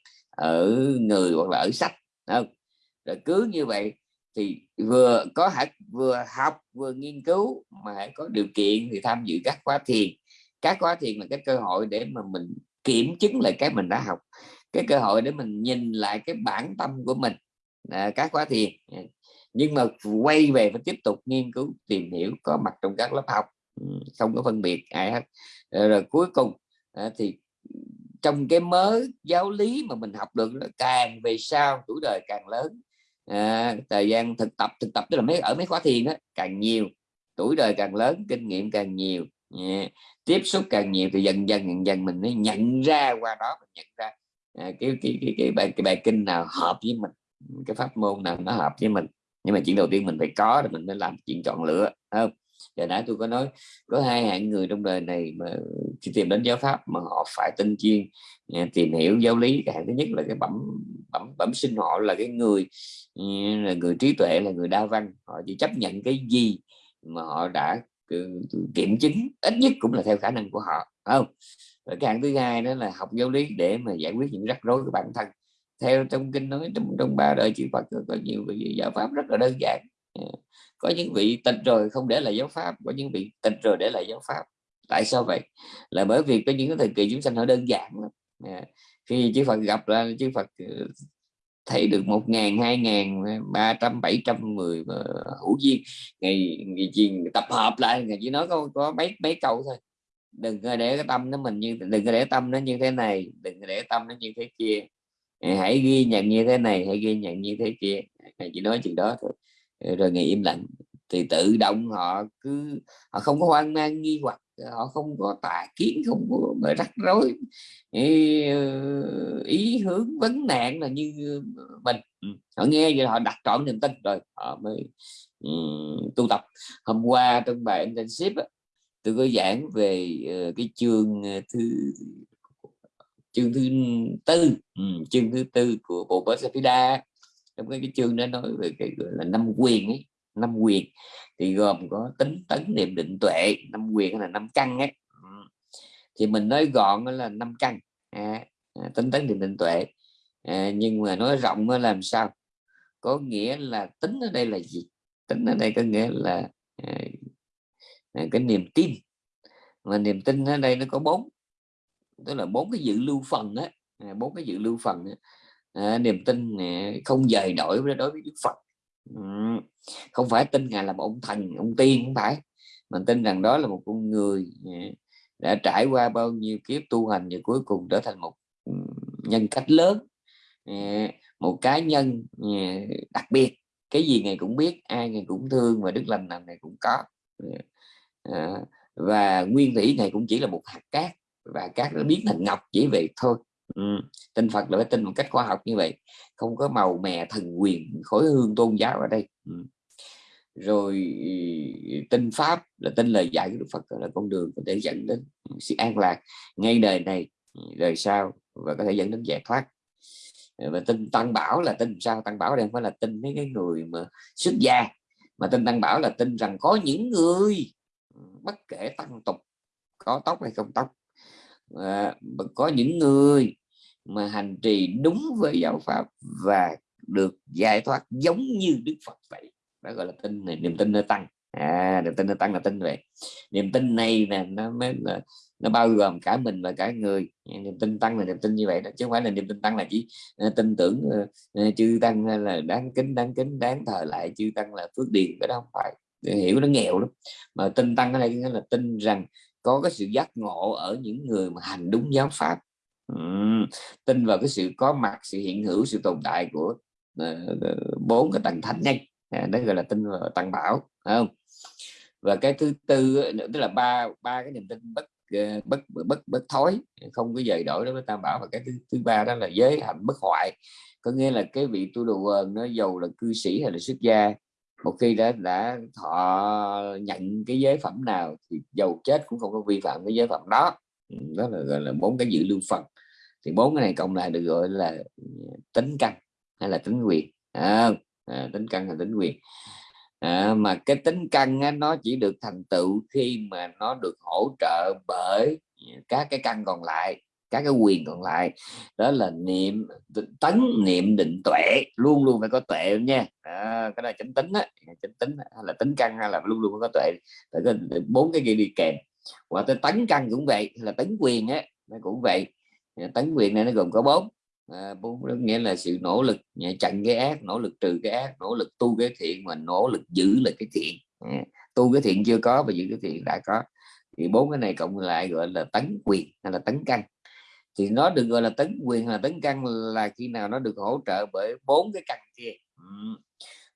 Speaker 1: ở người hoặc là ở sách không? Rồi cứ như vậy thì vừa có hạt vừa học vừa nghiên cứu mà hãy có điều kiện thì tham dự các khóa thiền. Các khóa thiền là cái cơ hội để mà mình kiểm chứng lại cái mình đã học cái cơ hội để mình nhìn lại cái bản tâm của mình. À, các khóa thiền ừ. nhưng mà quay về và tiếp tục nghiên cứu tìm hiểu có mặt trong các lớp học ừ, không có phân biệt ai hết. Rồi, rồi cuối cùng à, thì trong cái mới giáo lý mà mình học được càng về sau tuổi đời càng lớn à, thời gian thực tập thực tập tức là mấy ở mấy khóa thiền đó càng nhiều tuổi đời càng lớn kinh nghiệm càng nhiều yeah. tiếp xúc càng nhiều thì dần dần dần dần mình mới nhận ra qua đó mình nhận ra à, cái, cái, cái, cái, bài, cái bài kinh nào hợp với mình cái pháp môn nào nó hợp với mình nhưng mà chuyện đầu tiên mình phải có thì mình mới làm chuyện chọn lựa không giờ nãy tôi có nói có hai hạng người trong đời này mà khi tìm đến giáo pháp mà họ phải tinh chuyên à, tìm hiểu giáo lý. Cái hạng thứ nhất là cái bẩm bẩm bẩm sinh họ là cái người ừ, là người trí tuệ là người đa văn. Họ chỉ chấp nhận cái gì mà họ đã ừ, kiểm chứng ít nhất cũng là theo khả năng của họ không? Rồi cái hạng thứ hai đó là học giáo lý để mà giải quyết những rắc rối của bản thân. Theo trong kinh nói trong, trong ba đời chư Phật có nhiều vị giáo pháp rất là đơn giản. Ừ. có những vị tịch rồi không để lại giáo pháp, có những vị tịch rồi để lại giáo pháp. Tại sao vậy? Là bởi vì có những cái thời kỳ chúng sanh họ đơn giản lắm. Dạ. Khi chư Phật gặp ra, chư Phật ừ, thấy được một ngàn, hai ngàn, ba trăm, bảy trăm mười hữu duyên, ngày ngày chiền tập hợp lại, ngày chỉ nói có có mấy mấy câu thôi. Đừng có để cái tâm nó mình như, đừng có để tâm nó như thế này, đừng có để tâm nó như thế kia. Hãy ghi nhận như thế này, hãy ghi nhận như thế kia. Ngày chỉ nói chuyện đó thôi rồi ngày im lặng. Thì tự động họ cứ họ không có hoang mang nghi hoặc họ không có tà kiến không có rắc rối. Ý, ờ, ý hướng vấn nạn là như mình. Ừ, họ nghe vậy họ đặt trọn niềm tin rồi họ mới um, tu tập. Hôm qua trong bài internship á, tôi có giảng về uh, cái chương ờ, thứ chương thứ tư um, chương thứ tư của bộ Bosapida trong cái, cái chương đó nói về cái gọi là năm quyền ấy năm quyền. Thì gồm có tính tấn niệm định tuệ năm quyền là năm căn ấy. Thì mình nói gọn là năm căn. À, à tính tấn niệm định tuệ. À, nhưng mà nói rộng nó làm sao? Có nghĩa là tính ở đây là gì? Tính ở đây có nghĩa là à, à, cái niềm tin. Mà niềm tin ở đây nó có bốn tức là bốn cái dự lưu phần á. À, bốn cái dự lưu phần á. À, niềm tin không dời đổi đối với Đức Phật. Ừ, không phải tin ngài là một ông thần ông tiên không phải mình tin rằng đó là một con người ờ, đã trải qua bao nhiêu kiếp tu hành và cuối cùng trở thành một ừ, nhân cách lớn ờ, một cá nhân đặc biệt. Cái gì ngài cũng biết ai ngài cũng thương và đức lành nào ngài cũng có. Và nguyên thủy này cũng chỉ là một hạt cát và cát nó biến thành ngọc chỉ vậy thôi ừ. tin Phật là phải tin một cách khoa học như vậy không có màu mè thần quyền khối hương tôn giáo ở đây ừ. rồi tin pháp là tin lời dạy của Đức Phật là con đường có thể dẫn đến sự an lạc ngay đời này đời sau và có thể dẫn đến giải thoát ờ, và tin tăng bảo là tin sao tăng bảo đây không phải là tin mấy cái người mà xuất gia mà tin tăng bảo là tin rằng có những người bất kể tăng tục có tóc hay không tóc à, có những người mà hành trì đúng với giáo pháp và được giải thoát giống như Đức Phật vậy. Đó gọi là tin này niềm tin nó tăng. À niềm tin nó tăng là tin vậy. Niềm tin này là nó mới là nó bao gồm cả mình và cả người. Niềm tin tăng là niềm tin như vậy đó chứ không phải là niềm tin tăng là chỉ uh, tin tưởng uh, chư tăng là đáng kính đáng kính đáng thờ lại chư tăng là phước điền. Cái đó không phải. Để hiểu nó nghèo lắm. Mà tin tăng ở đây nghĩa là tin rằng có cái sự giác ngộ ở những người mà hành đúng giáo pháp uhm, tin vào cái sự có mặt sự hiện hữu sự tồn tại của uh, bốn cái tầng thánh nhân. À, đó gọi là tin vào tăng bảo không? Và cái thứ tư tức là ba ba cái niềm tin bất ờ, bất bất bất thối không có dời đổi đối với tam bảo. Và cái thứ, thứ ba đó là giới hạnh bất hoại. Có nghĩa là cái vị tu đồ nó giàu là cư sĩ hay là xuất gia. Một khi đã đã họ nhận cái giới phẩm nào thì giàu chết cũng không có vi phạm cái giới phẩm đó. Đó là gọi là bốn cái dự lưu phần thì bốn cái này cộng lại được gọi là ừ, tính căn hay là tính quyền. À, à, tính căn là tính quyền. À, mà cái tính căn á, nó chỉ được thành tựu khi mà nó được hỗ trợ bởi các cái căn còn lại các cái quyền còn lại. Đó là niệm tấn niệm định tuệ luôn luôn phải có tuệ nha. À, cái này chánh tính á chánh tính hay là tính căn hay là luôn luôn phải có tuệ. Bốn cái kia đi kèm. Và tới tấn căn cũng vậy là tấn quyền á nó cũng vậy tấn quyền này nó gồm có bốn. À, bốn nghĩa là sự nỗ lực chặn cái ác nỗ lực trừ cái ác nỗ lực tu cái thiện mà nỗ lực giữ lại cái thiện. À, tu cái thiện chưa có và giữ cái thiện đã có. Thì bốn cái này cộng lại gọi là tấn quyền hay là tấn căn. Thì nó được gọi là tấn quyền là tấn căn là khi nào nó được hỗ trợ bởi bốn cái căn kia. Ừ.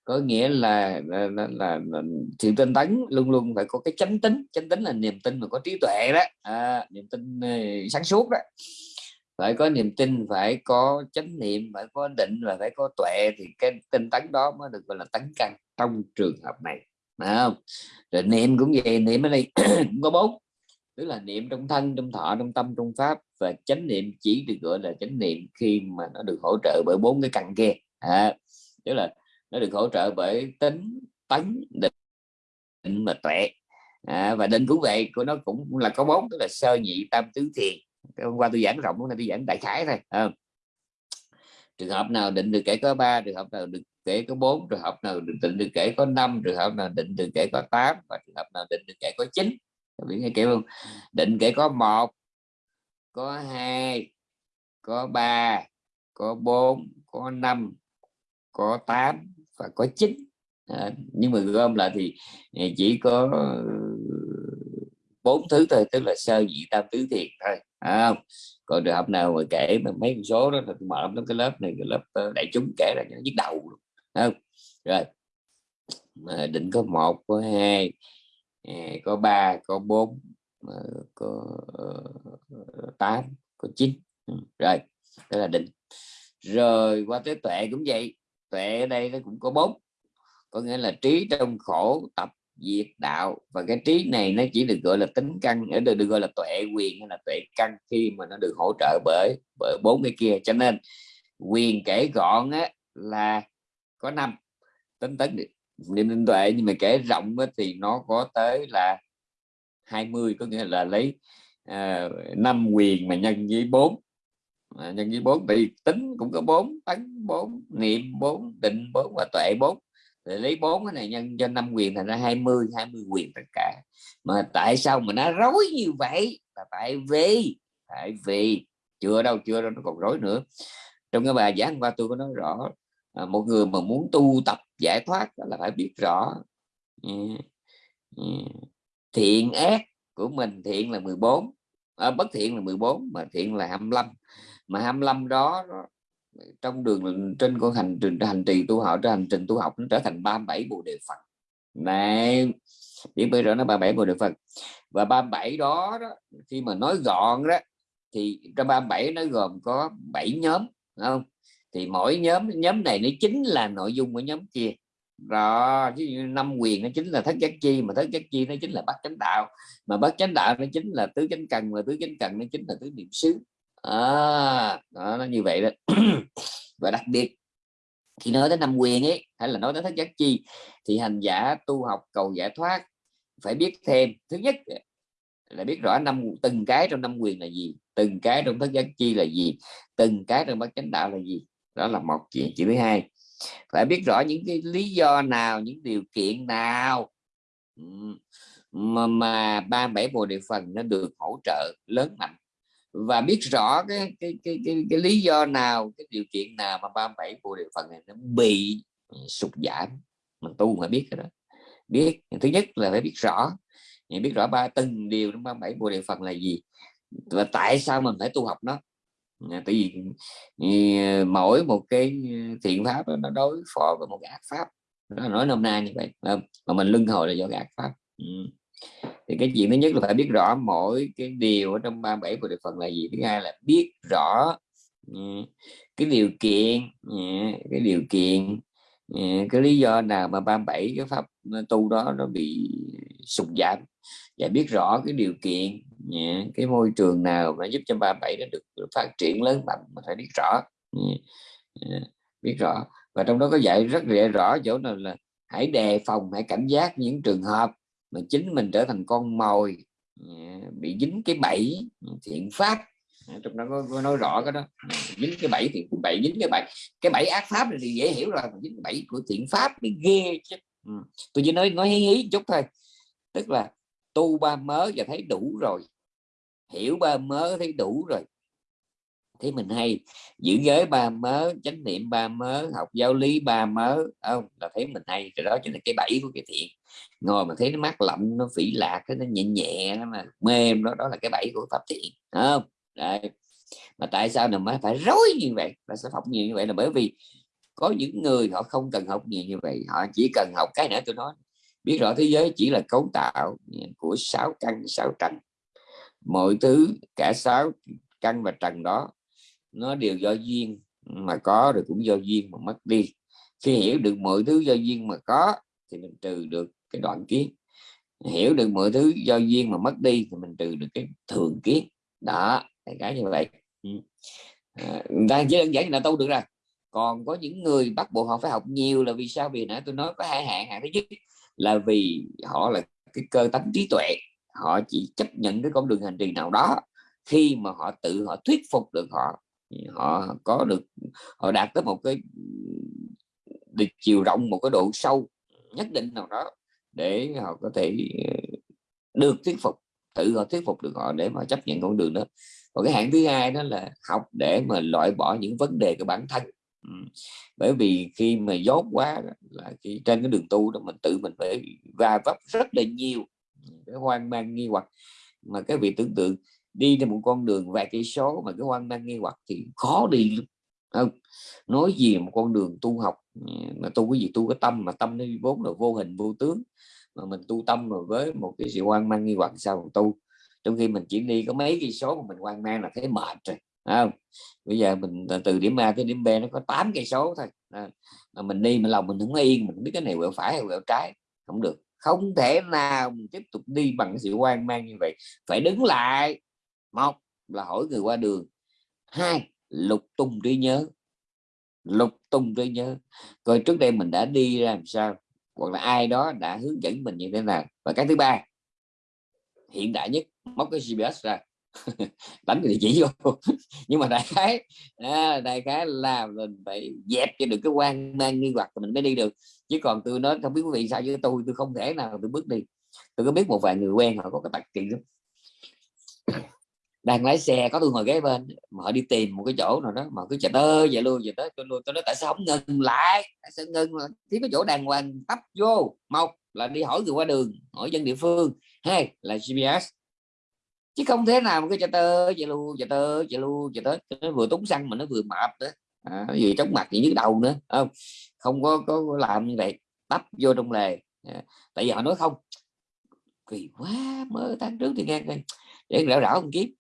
Speaker 1: có nghĩa là là, là, là, là sự tinh tấn luôn luôn phải có cái chánh tính. Chánh tính là niềm tin mà có trí tuệ đó. À, niềm tin ờ, sáng suốt đó phải có niềm tin phải có chánh niệm phải có định và phải có tuệ thì cái tinh tấn đó mới được gọi là tấn căn trong trường hợp này phải không? Rồi niệm cũng vậy niệm ở đây cũng có bốn tức là niệm trong thân trong thọ trong tâm trong pháp và chánh niệm chỉ được gọi là chánh niệm khi mà nó được hỗ trợ bởi bốn cái căn kia. À, tức là nó được hỗ trợ bởi tính tấn định và tuệ. À, và định cũng vậy của nó cũng là có bốn tức là sơ nhị tam tứ thiền hôm qua tôi giảng rộng hôm nay tôi giảng đại khái thôi à. trường hợp nào định được kể có ba trường hợp nào được kể có bốn trường hợp nào được định được kể có năm trường hợp nào định được kể có tám và trường hợp nào định được kể có chín. Biết nghe kiểu không? Định kể có một có hai có ba có bốn có năm có 8 và có 9 à, nhưng mà gom lại thì à, chỉ có bốn thứ thôi tức là sơ dị tam tứ thiền thôi à, không? Còn trường hợp nào mà kể mà mấy con số đó là mở lắm cái lớp này cái lớp ờ, đại chúng kể là nhức đầu luôn không? Rồi à, định có một có hai à, có ba có bốn ờ, có ờ, tám có chín ừ, rồi đó là định. Rồi qua tới tuệ cũng vậy tuệ ở đây nó cũng có bốn có nghĩa là trí trong khổ tập diệt đạo. Và cái trí này nó chỉ được gọi là tính căn ở đây được gọi là tuệ quyền hay là tuệ căn khi mà nó được hỗ trợ bởi bởi bốn cái kia. Cho nên quyền kể gọn á, là có năm. Tính tấn niệm tinh tuệ nhưng mà kể rộng á, thì nó có tới là 20 có nghĩa là lấy à, năm uh, quyền mà nhân với bốn. À, nhân với bốn thì tính cũng có bốn tấn bốn niệm bốn định bốn và tuệ bốn để lấy bốn cái này nhân cho năm quyền thành ra 20 20 quyền tất cả. Mà tại sao mà nó rối như vậy? Là tại vì tại vì chưa đâu chưa đâu nó còn rối nữa. Trong cái bài giảng qua tôi có nói rõ à, một người mà muốn tu tập giải thoát là phải biết rõ ừ, ừ, thiện ác của mình thiện là 14 à, bất thiện là 14 mà thiện là 25 mà 25 đó trong đường trên con hành trình hành trì tu học trên hành trình tu học nó trở thành 37 bộ đề Phật. Này biết bây giờ nó 37 bộ đề Phật? Và 37 đó, đó khi mà nói gọn đó thì trong 37 nó gồm có 7 nhóm không? Thì mỗi nhóm nhóm này nó chính là nội dung của nhóm kia. Rồi chứ năm quyền nó chính là thất giác chi mà thất giác chi nó chính là bát chánh đạo. Mà bát chánh đạo nó chính là tứ chánh cần mà tứ chánh cần nó chính là tứ niệm xứ à, đó, nó như vậy đó. Và đặc biệt khi nói đến năm quyền ấy hay là nói đến thất giác chi thì hành giả tu học cầu giải thoát phải biết thêm. Thứ nhất là biết rõ năm từng cái trong năm quyền là gì từng cái trong thất giác chi là gì từng cái trong bát chánh đạo là gì. Đó là một chuyện. Chuyện thứ hai phải biết rõ những cái lý do nào những điều kiện nào mà, mà ba bảy bồ đề phần nó được hỗ trợ lớn mạnh và biết rõ cái cái cái cái, cái lý do nào cái điều kiện nào mà ba bảy bộ địa phần này nó bị sụt giảm. Mình tu mà biết cái đó. Biết thứ nhất là phải biết rõ. Biết rõ ba từng điều trong ba bảy bộ địa phần là gì. Và tại sao mình phải tu học nó? Tại vì mỗi một cái thiện pháp nó đối phó với một cái ác pháp. Nó nói nôm na như vậy mà mình lưng hồi là do cái ác pháp. Ừ thì cái chuyện thứ nhất là phải biết rõ mỗi cái điều ở trong 37 của địa phần là gì. Thứ hai là biết rõ ừ, cái điều kiện ừ, cái điều kiện ừ, cái lý do nào mà 37 cái pháp tu đó nó bị sụt giảm. Và biết rõ cái điều kiện cái môi trường nào mà giúp cho 37 nó được phát triển lớn mạnh mà phải biết rõ biết rõ. Và trong đó có dạy rất rõ chỗ nào là hãy đề phòng, hãy cảnh giác những trường hợp mà chính mình trở thành con mồi à, bị dính cái bẫy thiện pháp. À, Trong đó có, có nói rõ cái đó. À, dính cái bẫy thì bẫy dính cái bẫy. Cái bẫy ác pháp thì dễ hiểu rồi dính bẫy của thiện pháp mới ghê chứ. Ừ. tôi chỉ nói nói hí hí chút thôi. Tức là tu ba mớ và thấy đủ rồi. Hiểu ba mớ thấy đủ rồi. Thấy mình hay. Giữ giới ba mớ chánh niệm ba mớ học giáo lý ba mớ. Không là thấy mình hay. Rồi đó chính là cái bẫy của cái thiện ngồi mà thấy nó mát lạnh, nó phỉ lạc nó nhẹ nhẹ, nó mà mềm, đó đó là cái bẫy của pháp thiện không? Đấy. mà tại sao mà phải rối như vậy? Là sẽ học nhiều như vậy là bởi vì có những người họ không cần học nhiều như vậy, họ chỉ cần học cái nữa tôi nói. Biết rõ thế giới chỉ là cấu tạo của sáu căn, sáu trần. Mọi thứ, cả sáu căn và trần đó, nó đều do duyên mà có rồi cũng do duyên mà mất đi. Khi hiểu được mọi thứ do duyên mà có, thì mình trừ được cái đoạn kiến hiểu được mọi thứ do duyên mà mất đi thì mình trừ được cái thường kiến đó cái như vậy. Ừ. à, đang chỉ đơn giản là tu được rồi. Còn có những người bắt buộc họ phải học nhiều là vì sao? Vì nãy tôi nói có hai hạng. Hạng thứ nhất là vì họ là cái cơ tánh trí tuệ. Họ chỉ chấp nhận cái con đường hành trì nào đó. Khi mà họ tự họ thuyết phục được họ họ có được họ đạt tới một cái được chiều rộng một cái độ sâu nhất định nào đó để họ có thể ờ, được thuyết phục, tự họ thuyết phục được họ để mà chấp nhận con đường đó. Còn cái hạng thứ hai đó là học để mà loại bỏ những vấn đề của bản thân. Bởi vì khi mà dốt quá là khi trên cái đường tu đó mình tự mình phải va vấp rất là nhiều cái hoang mang nghi hoặc. Mà cái vị tưởng tượng đi trên một con đường vài cây số mà cái hoang mang nghi hoặc thì khó đi lắm không nói gì một con đường tu học ừ, mà tu cái gì tu cái tâm mà tâm nó vốn là vô hình vô tướng. Mà mình tu tâm rồi với một cái sự hoang mang nghi hoặc sao tu? Trong khi mình chỉ đi có mấy cây số mà mình hoang mang là thấy mệt rồi không? Bây giờ mình từ điểm A tới điểm B nó có 8 cây số thôi à, mà mình đi mà lòng mình không yên mình không biết cái này quẹo phải hay quẹo trái không được. Không thể nào mình tiếp tục đi bằng sự hoang mang như vậy. Phải đứng lại. Một là hỏi người qua đường. Hai lục tung trí nhớ. Lục tung trí nhớ. Coi trước đây mình đã đi ra làm sao hoặc là ai đó đã hướng dẫn mình như thế nào. Và cái thứ ba hiện đại nhất móc cái GPS ra. Đánh địa chỉ vô. Nhưng mà đại khái à, đại khái là mình phải dẹp cho được cái quan mang nghi hoặc mình mới đi được. Chứ còn tôi nói không biết quý vị sao với tôi tôi không thể nào tôi bước đi. Tôi có biết một vài người quen họ có cái tật kỳ lắm đang lái xe có tôi ngồi ghế bên mà họ đi tìm một cái chỗ nào đó mà cứ chờ tơ vậy luôn vậy tới tôi luôn. Tôi nói tại sao không ngừng lại? Tại sao ngừng là thiếu cái chỗ đàng hoàng tấp vô. Một là đi hỏi người qua đường hỏi dân địa phương. Hai là GPS chứ không thế nào mà cứ chờ tơ vậy luôn chờ tơ vậy luôn chờ tới. Nó vừa tốn xăng mà nó vừa mập nữa à, nó vừa chóng mặt gì nhức đầu nữa không? Không có có làm như vậy tấp vô trong lề. À, tại vì họ nói không kỳ quá mới tháng trước thì nghe để rảo rảo không kiếm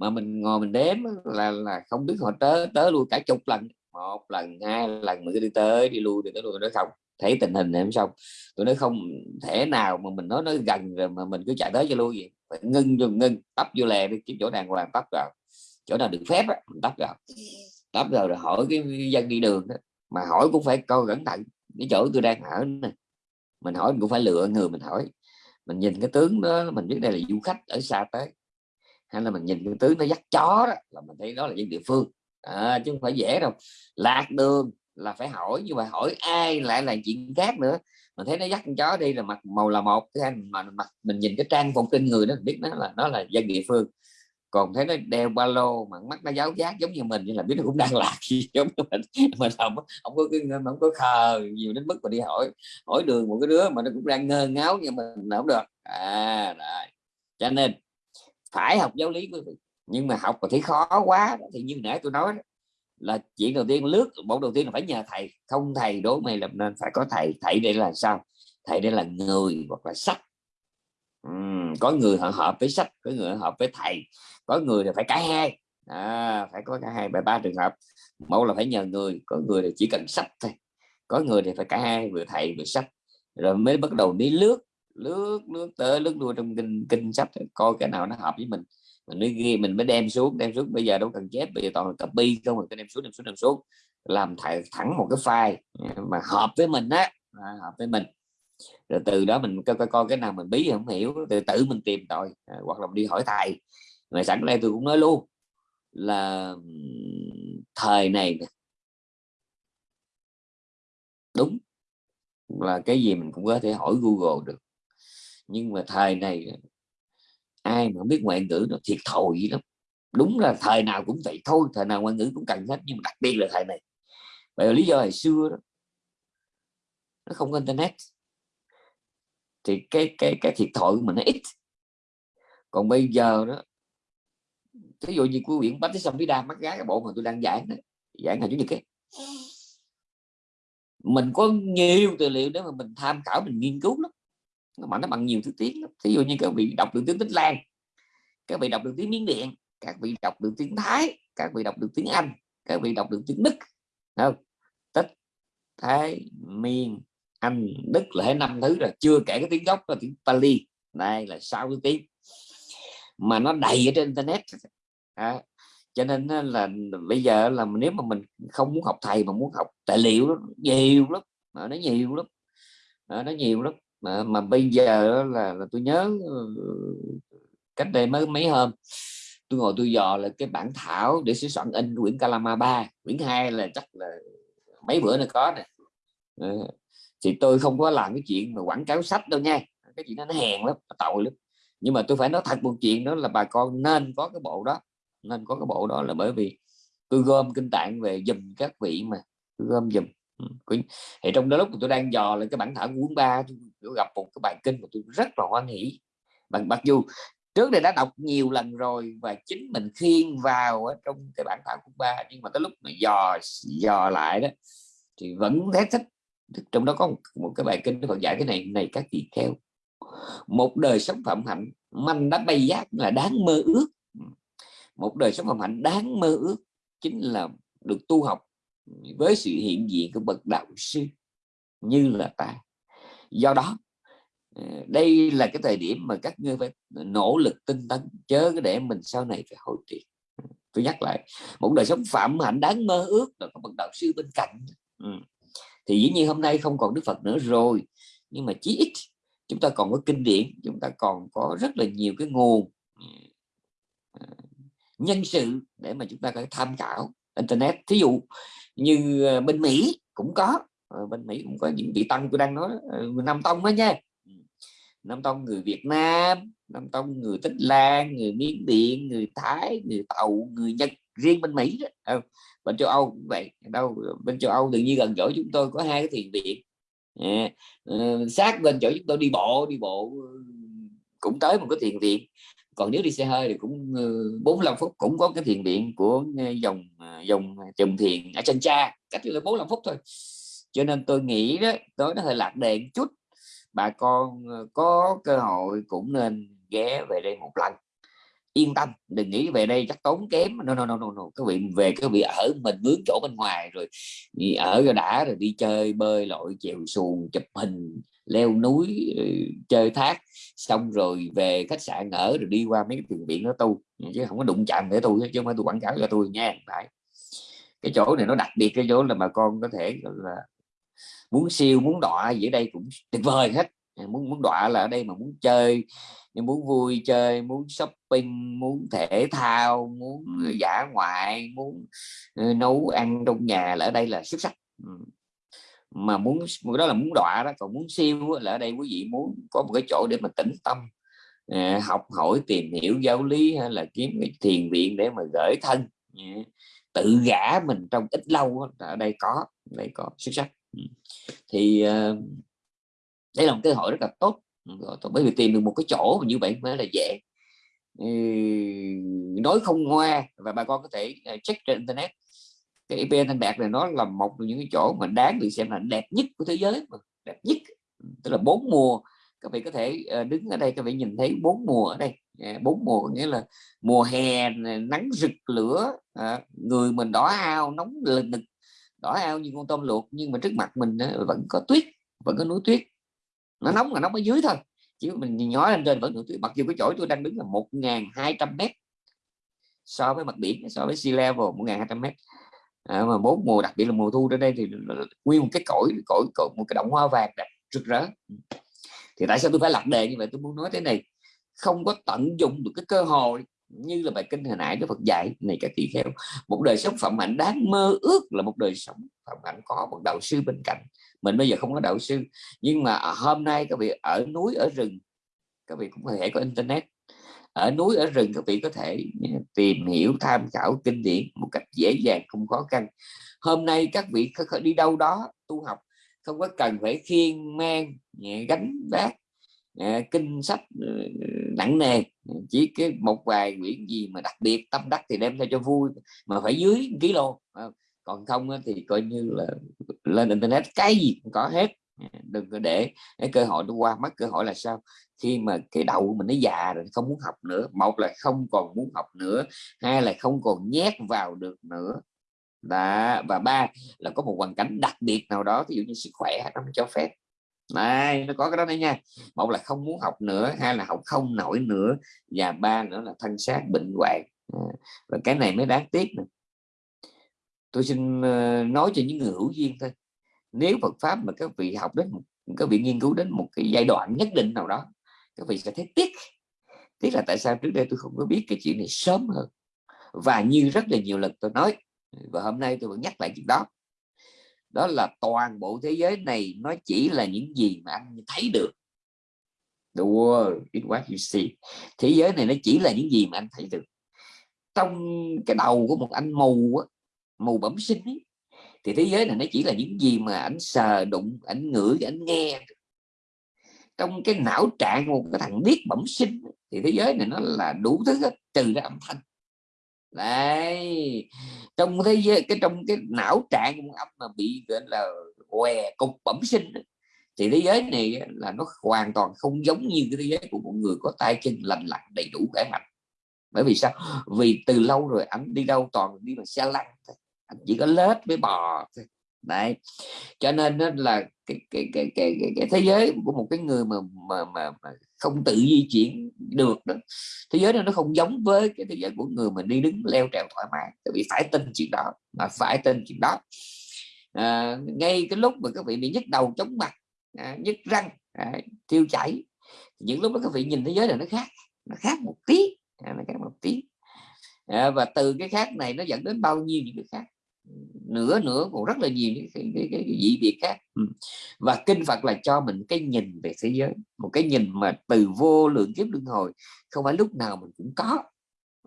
Speaker 1: mà mình ngồi mình đếm là là không biết họ tới tới luôn cả chục lần. Một lần hai lần mà cứ đi tới đi lui thì tới lui nó không. Thấy tình hình em xong. Tôi nói không thể nào mà mình nói nó gần rồi mà mình cứ chạy tới cho lui gì phải ngưng dùng ngưng tấp vô lè đi kiếm chỗ đàng hoàng tấp vào. Chỗ nào được phép á mình tấp vào. Tấp vào rồi hỏi cái dân đi đường đó. mà hỏi cũng phải coi cẩn thận. Cái chỗ tôi đang ở này. mình hỏi mình cũng phải lựa người mình hỏi. Mình nhìn cái tướng đó mình biết đây là du khách ở xa tới hay là mình nhìn cái tướng nó dắt chó đó là mình thấy đó là dân địa phương. À, chứ không phải dễ đâu. Lạc đường là phải hỏi nhưng mà hỏi ai lại là chuyện khác nữa. Mình thấy nó dắt con chó đi là mặt màu là một thứ hai mà mặt mình nhìn cái trang phục trên người nó biết nó là nó là dân địa phương. Còn thấy nó đeo ba lô mà mắt nó giáo giác giống như mình nhưng là biết nó cũng đang lạc gì giống như mình. Mình không không có cái không có khờ nhiều đến mức mà đi hỏi hỏi đường một cái đứa mà nó cũng đang ngơ ngáo như mình không được. À rồi. Cho nên phải học giáo lý quý vị nhưng mà học mà thấy khó quá thì như nãy tôi nói là chuyện đầu tiên lướt bộ đầu tiên là phải nhờ thầy. Không thầy đố mày làm nên phải có thầy. Thầy đây là sao? Thầy đây là người hoặc là sách. Uhm, có người họ hợp với sách có người hợp với thầy. Có người thì phải cả hai. À, phải có cả hai bài ba trường hợp. Mẫu là phải nhờ người có người thì chỉ cần sách thôi. Có người thì phải cả hai vừa thầy vừa sách. Rồi mới bắt đầu đi lướt lướt lướt tới lướt đua trong kinh kinh sách coi cái nào nó hợp với mình. Mình mới ghi mình mới đem xuống đem xuống. Bây giờ đâu cần chép bây giờ toàn là copy không mình đem xuống đem xuống đem xuống. Làm thẳng thẳng một cái file mà hợp với mình á à, hợp với mình. Rồi từ đó mình coi coi, coi cái nào mình bí không hiểu từ tự mình tìm tội à, hoặc là đi hỏi thầy. Mà sẵn đây tôi cũng nói luôn là thời này đúng. Là cái gì mình cũng có thể hỏi Google được nhưng mà thời này ai mà biết ngoại ngữ nó thiệt thòi lắm. Đúng là thời nào cũng vậy thôi thời nào ngoại ngữ cũng cần hết nhưng mà đặc biệt là thời này. Bởi vì lý do hồi xưa đó nó không có internet. Thì cái cái cái thiệt thòi của mình nó ít. Còn bây giờ đó ví dụ như quý quyển bách xong sông phía đa mắt gái cái bộ mà tôi đang giảng đó, giảng là chủ nhật cái mình có nhiều tài liệu để mà mình tham khảo mình nghiên cứu lắm mà nó bằng nhiều thứ tiếng ví dụ như các vị đọc được tiếng Tích Lan các vị đọc được tiếng Miến Điện các vị đọc được tiếng Thái các vị đọc được tiếng Anh các vị đọc được tiếng Đức. Không? Tích Thái Miên Anh Đức là hết năm thứ rồi. Chưa kể cái tiếng gốc là tiếng Pali. Đây là sáu thứ tiếng. Mà nó đầy ở trên internet. À, cho nên là bây giờ là nếu mà mình không muốn học thầy mà muốn học tài liệu đó, nhiều lắm. Mà nó nhiều lắm. À, nó nhiều lắm mà, mà bây giờ là, là tôi nhớ ờ, cách đây mới mấy hôm tôi ngồi tôi dò là cái bản thảo để sửa soạn in quyển Calama 3 quyển 2 là chắc là mấy bữa nữa có nè. Ờ, thì tôi không có làm cái chuyện mà quảng cáo sách đâu nha. Cái chuyện đó nó hèn lắm nó tội lắm. Nhưng mà tôi phải nói thật một chuyện đó là bà con nên có cái bộ đó nên có cái bộ đó là bởi vì tôi gom kinh tạng về dùm các vị mà gom dùm thì trong đó lúc tôi đang dò lên cái bản thảo cuốn ba tôi gặp một cái bài kinh mà tôi rất là hoan hỷ. Bằng mặc dù trước đây đã đọc nhiều lần rồi và chính mình khiên vào ở trong cái bản thảo cuốn ba nhưng mà tới lúc mà dò dò lại đó thì vẫn thấy thích. Trong đó có một, một cái bài kinh Phật dạy cái này này các vị theo một đời sống phạm hạnh manh đã bay giác là đáng mơ ước. Một đời sống phạm hạnh đáng mơ ước chính là được tu học với sự hiện diện của bậc đạo sư như là ta. Do đó ờ, đây là cái thời điểm mà các ngươi phải nỗ lực tinh tấn, chớ để mình sau này phải hồi tiền tôi nhắc lại, một đời sống phạm hạnh đáng mơ ước là có bậc đạo sư bên cạnh. Ừ. thì dĩ nhiên hôm nay không còn đức phật nữa rồi, nhưng mà chí ít chúng ta còn có kinh điển, chúng ta còn có rất là nhiều cái nguồn ừ, ờ, nhân sự để mà chúng ta có thể tham khảo internet. Thí dụ như ờ, bên Mỹ cũng có. Ờ, bên Mỹ cũng có những vị tăng tôi đang nói ờ, Nam tông đó nha. Ừ. Nam tông người Việt Nam Nam tông người Tích Lan người Miến Điện người Thái người Tàu người Nhật riêng bên Mỹ đó. Ừ, bên châu Âu cũng vậy. Đâu bên châu Âu tự nhiên gần chỗ chúng tôi có hai cái thiền viện. À, sát bên chỗ chúng tôi đi bộ đi bộ ừ, cũng tới một cái thiền viện. Còn nếu đi xe hơi thì cũng 45 phút cũng có cái thiền viện của dòng dùng à, trùng thiền ở chân cha cách là 45 phút thôi. Cho nên tôi nghĩ đó tối nó hơi lạc đề chút. Bà con ờ, có cơ hội cũng nên ghé về đây một lần. Yên tâm đừng nghĩ về đây chắc tốn kém. No no no no, no. các vị về các vị ở mình mướn chỗ bên ngoài rồi ở rồi đã rồi đi chơi bơi lội chèo xuồng chụp hình leo núi ờ, chơi thác. Xong rồi về khách sạn ở rồi đi qua mấy cái tiền viện nó tu. Chứ không có đụng chạm để tôi chứ không phải tôi quảng cáo cho tôi nha phải cái chỗ này nó đặc biệt, cái chỗ là bà con có thể là, muốn siêu, muốn đọa gì ở đây cũng tuyệt vời hết. Muốn muốn đọa là ở đây mà muốn chơi nhưng muốn vui chơi, muốn shopping, muốn thể thao, muốn giả ngoại, muốn ờ, nấu ăn trong nhà là ở đây là xuất sắc. Mà muốn, đó là muốn đọa đó, còn muốn siêu là ở đây quý vị muốn có một cái chỗ để mà tĩnh tâm ờ, học hỏi, tìm hiểu, giáo lý hay là kiếm cái thiền viện để mà gửi thân tự gã mình trong ít lâu ở đây có đây có, xuất sắc. Ừ. Thì ờ, đây là một cơ hội rất là tốt bởi vì tìm được một cái chỗ như vậy mới là dễ. Nói không ngoa và bà con có thể ờ, check trên internet. Cái IPN Thanh Bạc này nó là một trong những cái chỗ mà đáng được xem là đẹp nhất của thế giới mà, đẹp nhất. Tức là bốn mùa các vị có thể ờ, đứng ở đây các vị nhìn thấy bốn mùa ở đây. À, bốn mùa nghĩa là mùa hè nắng rực lửa à, người mình đỏ ao nóng lực đỏ ao như con tôm luộc nhưng mà trước mặt mình vẫn có tuyết vẫn có núi tuyết. Nó nóng là nóng ở dưới thôi chứ mình nhỏ lên trên vẫn núi tuyết. Mặc dù cái chỗ tôi đang đứng là 1.200 mét so với mặt biển so với sea level 1.200 mét. À, mà bốn mùa đặc biệt là mùa thu đến đây thì nguyên một cái cõi cõi, cõi một cái động hoa vàng đẹp rực rỡ thì tại sao tôi phải lặp đề như vậy? Tôi muốn nói thế này, không có tận dụng được cái cơ hội như là bài kinh hồi nãy Đức Phật dạy. Này các tỷ kheo, một đời sống phẩm hạnh đáng mơ ước là một đời sống phẩm hạnh có một đạo sư bên cạnh. Mình bây giờ không có đạo sư, nhưng mà hôm nay các vị ở núi, ở rừng, các vị cũng có thể có internet. Ở núi, ở rừng các vị có thể tìm hiểu, tham khảo kinh điển một cách dễ dàng, không khó khăn. Hôm nay các vị đi đâu đó tu học không có cần phải khiêng mang gánh vác kinh sách ờ, nặng nề. Chỉ cái một vài quyển gì mà đặc biệt, tâm đắc thì đem theo cho vui, mà phải dưới kilo ờ, còn không thì coi như là lên internet, cái gì cũng có hết. Ờ, đừng có để cái cơ hội nó qua mất, cơ hội là sao? Khi mà cái đầu mình nó già rồi không muốn học nữa. Một là không còn muốn học nữa, hai là không còn nhét vào được nữa đó. và ba là có một hoàn cảnh đặc biệt nào đó ví dụ như sức khỏe nó cho phép. Này, nó có cái đó đấy nha. Một là không muốn học nữa, hai là học không nổi nữa, và ba nữa là thân xác bệnh hoạn. À, và cái này mới đáng tiếc này. tôi xin ờ, nói cho những người hữu duyên thôi. Nếu Phật pháp mà các vị học đến một, các vị nghiên cứu đến một cái giai đoạn nhất định nào đó, các vị sẽ thấy tiếc. Tiếc là tại sao trước đây tôi không có biết cái chuyện này sớm hơn. Và như rất là nhiều lần tôi nói và hôm nay tôi vẫn nhắc lại chuyện đó. Đó là toàn bộ thế giới này nó chỉ là những gì mà anh thấy được. The world is what you see. Thế giới này nó chỉ là những gì mà anh thấy được. Trong cái đầu của một anh mù mù bẩm sinh ấy, thì thế giới này nó chỉ là những gì mà anh sờ đụng anh ngửi anh nghe trong cái não trạng một cái thằng biết bẩm sinh thì thế giới này nó là đủ thứ hết trừ ra âm thanh đấy. Trong thế giới cái trong cái não trạng của ông mà bị gọi là què cục bẩm sinh thì thế giới này là nó hoàn toàn không giống như cái thế giới của một người có tay chân lành lặn đầy đủ khỏe mạnh. Bởi vì sao? Vì từ lâu rồi anh đi đâu toàn đi bằng xe lăn anh chỉ có lết với bò thôi. Đấy. Cho nên là cái cái cái cái cái, cái thế giới của một cái người mà mà mà, mà không tự di chuyển được đó. Thế giới này nó không giống với cái thế giới của người mình đi đứng leo trèo thoải mái tại vì phải tin chuyện đó mà phải tin chuyện đó. À, ngay cái lúc mà các vị bị nhức đầu chóng mặt à, nhức răng à, tiêu chảy những lúc đó các vị nhìn thế giới này nó khác nó khác một tí à, nó khác một tí. À, và từ cái khác này nó dẫn đến bao nhiêu những cái khác? Nữa nữa còn rất là nhiều cái, cái, cái, cái, cái dị biệt khác. Ừ. Và kinh Phật là cho mình cái nhìn về thế giới một cái nhìn mà từ vô lượng kiếp luân hồi không phải lúc nào mình cũng có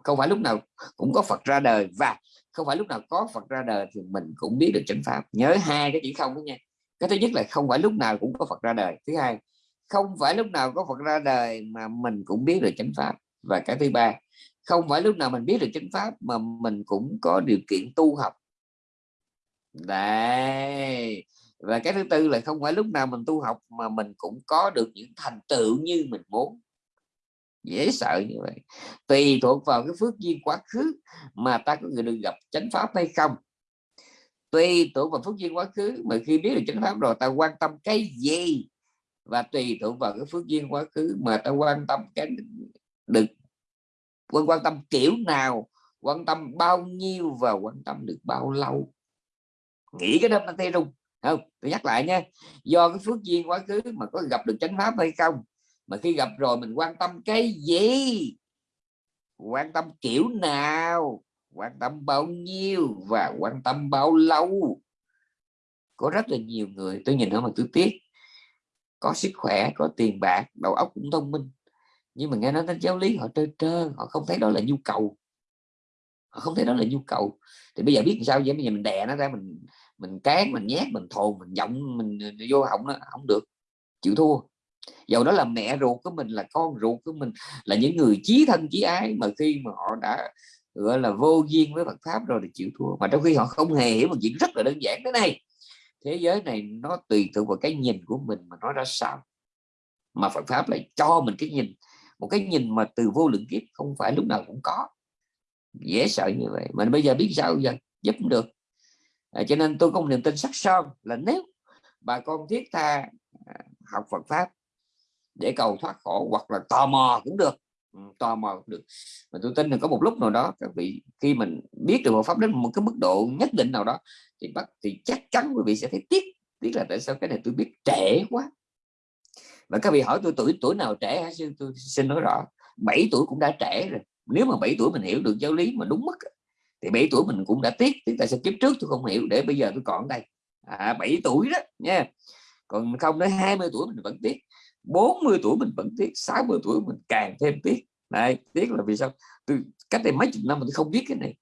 Speaker 1: không phải lúc nào cũng có Phật ra đời. Và không phải lúc nào có Phật ra đời thì mình cũng biết được chánh pháp. Nhớ hai cái chữ không đó nha. Cái thứ nhất là không phải lúc nào cũng có Phật ra đời. Thứ hai không phải lúc nào có Phật ra đời mà mình cũng biết được chánh pháp. Và cái thứ ba không phải lúc nào mình biết được chánh pháp mà mình cũng có điều kiện tu học đấy. Và cái thứ tư là không phải lúc nào mình tu học mà mình cũng có được những thành tựu như mình muốn. Dễ sợ như vậy. Tùy thuộc vào cái phước duyên quá khứ mà ta có người được gặp chánh pháp hay không. Tùy thuộc vào phước duyên quá khứ mà khi biết được chánh pháp rồi ta quan tâm cái gì. Và tùy thuộc vào cái phước duyên quá khứ mà ta quan tâm cái được, quan quan tâm kiểu nào, quan tâm bao nhiêu và quan tâm được bao lâu nghĩ cái đó nó tê rung. Không, tôi nhắc lại nha, do cái phước duyên quá khứ mà có gặp được chánh pháp hay không, mà khi gặp rồi mình quan tâm cái gì? Quan tâm kiểu nào? Quan tâm bao nhiêu và quan tâm bao lâu? Có rất là nhiều người, tôi nhìn họ mà tôi tiếc. Có sức khỏe, có tiền bạc, đầu óc cũng thông minh. Nhưng mà nghe nói đến giáo lý họ trơ trơ, họ không thấy đó là nhu cầu. Họ không thấy đó là nhu cầu. Thì bây giờ biết sao vậy? Bây giờ mình đè nó ra, mình mình cán mình nhét mình thồn mình giọng, mình ờ, vô họng nó không được, chịu thua. Dầu đó là mẹ ruột của mình, là con ruột của mình, là những người chí thân chí ái, mà khi mà họ đã, gọi là, vô duyên với Phật pháp rồi thì chịu thua. Mà trong khi họ không hề hiểu một chuyện rất là đơn giản thế này, thế giới này nó tùy thuộc vào cái nhìn của mình mà nó ra sao, mà Phật pháp lại cho mình cái nhìn, một cái nhìn mà từ vô lượng kiếp không phải lúc nào cũng có. Dễ sợ như vậy Mình bây giờ biết sao giờ? Giúp được à, cho nên tôi có một niềm tin sắc son là nếu bà con thiết tha à, học Phật pháp để cầu thoát khổ hoặc là tò mò cũng được ừ, tò mò cũng được. Mà tôi tin là có một lúc nào đó các vị khi mình biết được Phật pháp đến một cái mức độ nhất định nào đó thì bắt thì chắc chắn quý vị sẽ thấy tiếc tiếc là tại sao cái này tôi biết trễ quá. Và các vị hỏi tôi tuổi tuổi nào trẻ hả sư? Tôi xin nói rõ 7 tuổi cũng đã trẻ rồi. Nếu mà 7 tuổi mình hiểu được giáo lý mà đúng mức thì 7 tuổi mình cũng đã tiếc tiếc tại sao kiếp trước tôi không hiểu để bây giờ tôi còn đây. À, 7 tuổi đó nha. Còn không đến 20 tuổi mình vẫn tiếc 40 tuổi mình vẫn tiếc 60 tuổi mình càng thêm tiếc. Này tiếc là vì sao? Tôi cách đây mấy chục năm mà tôi không biết cái này.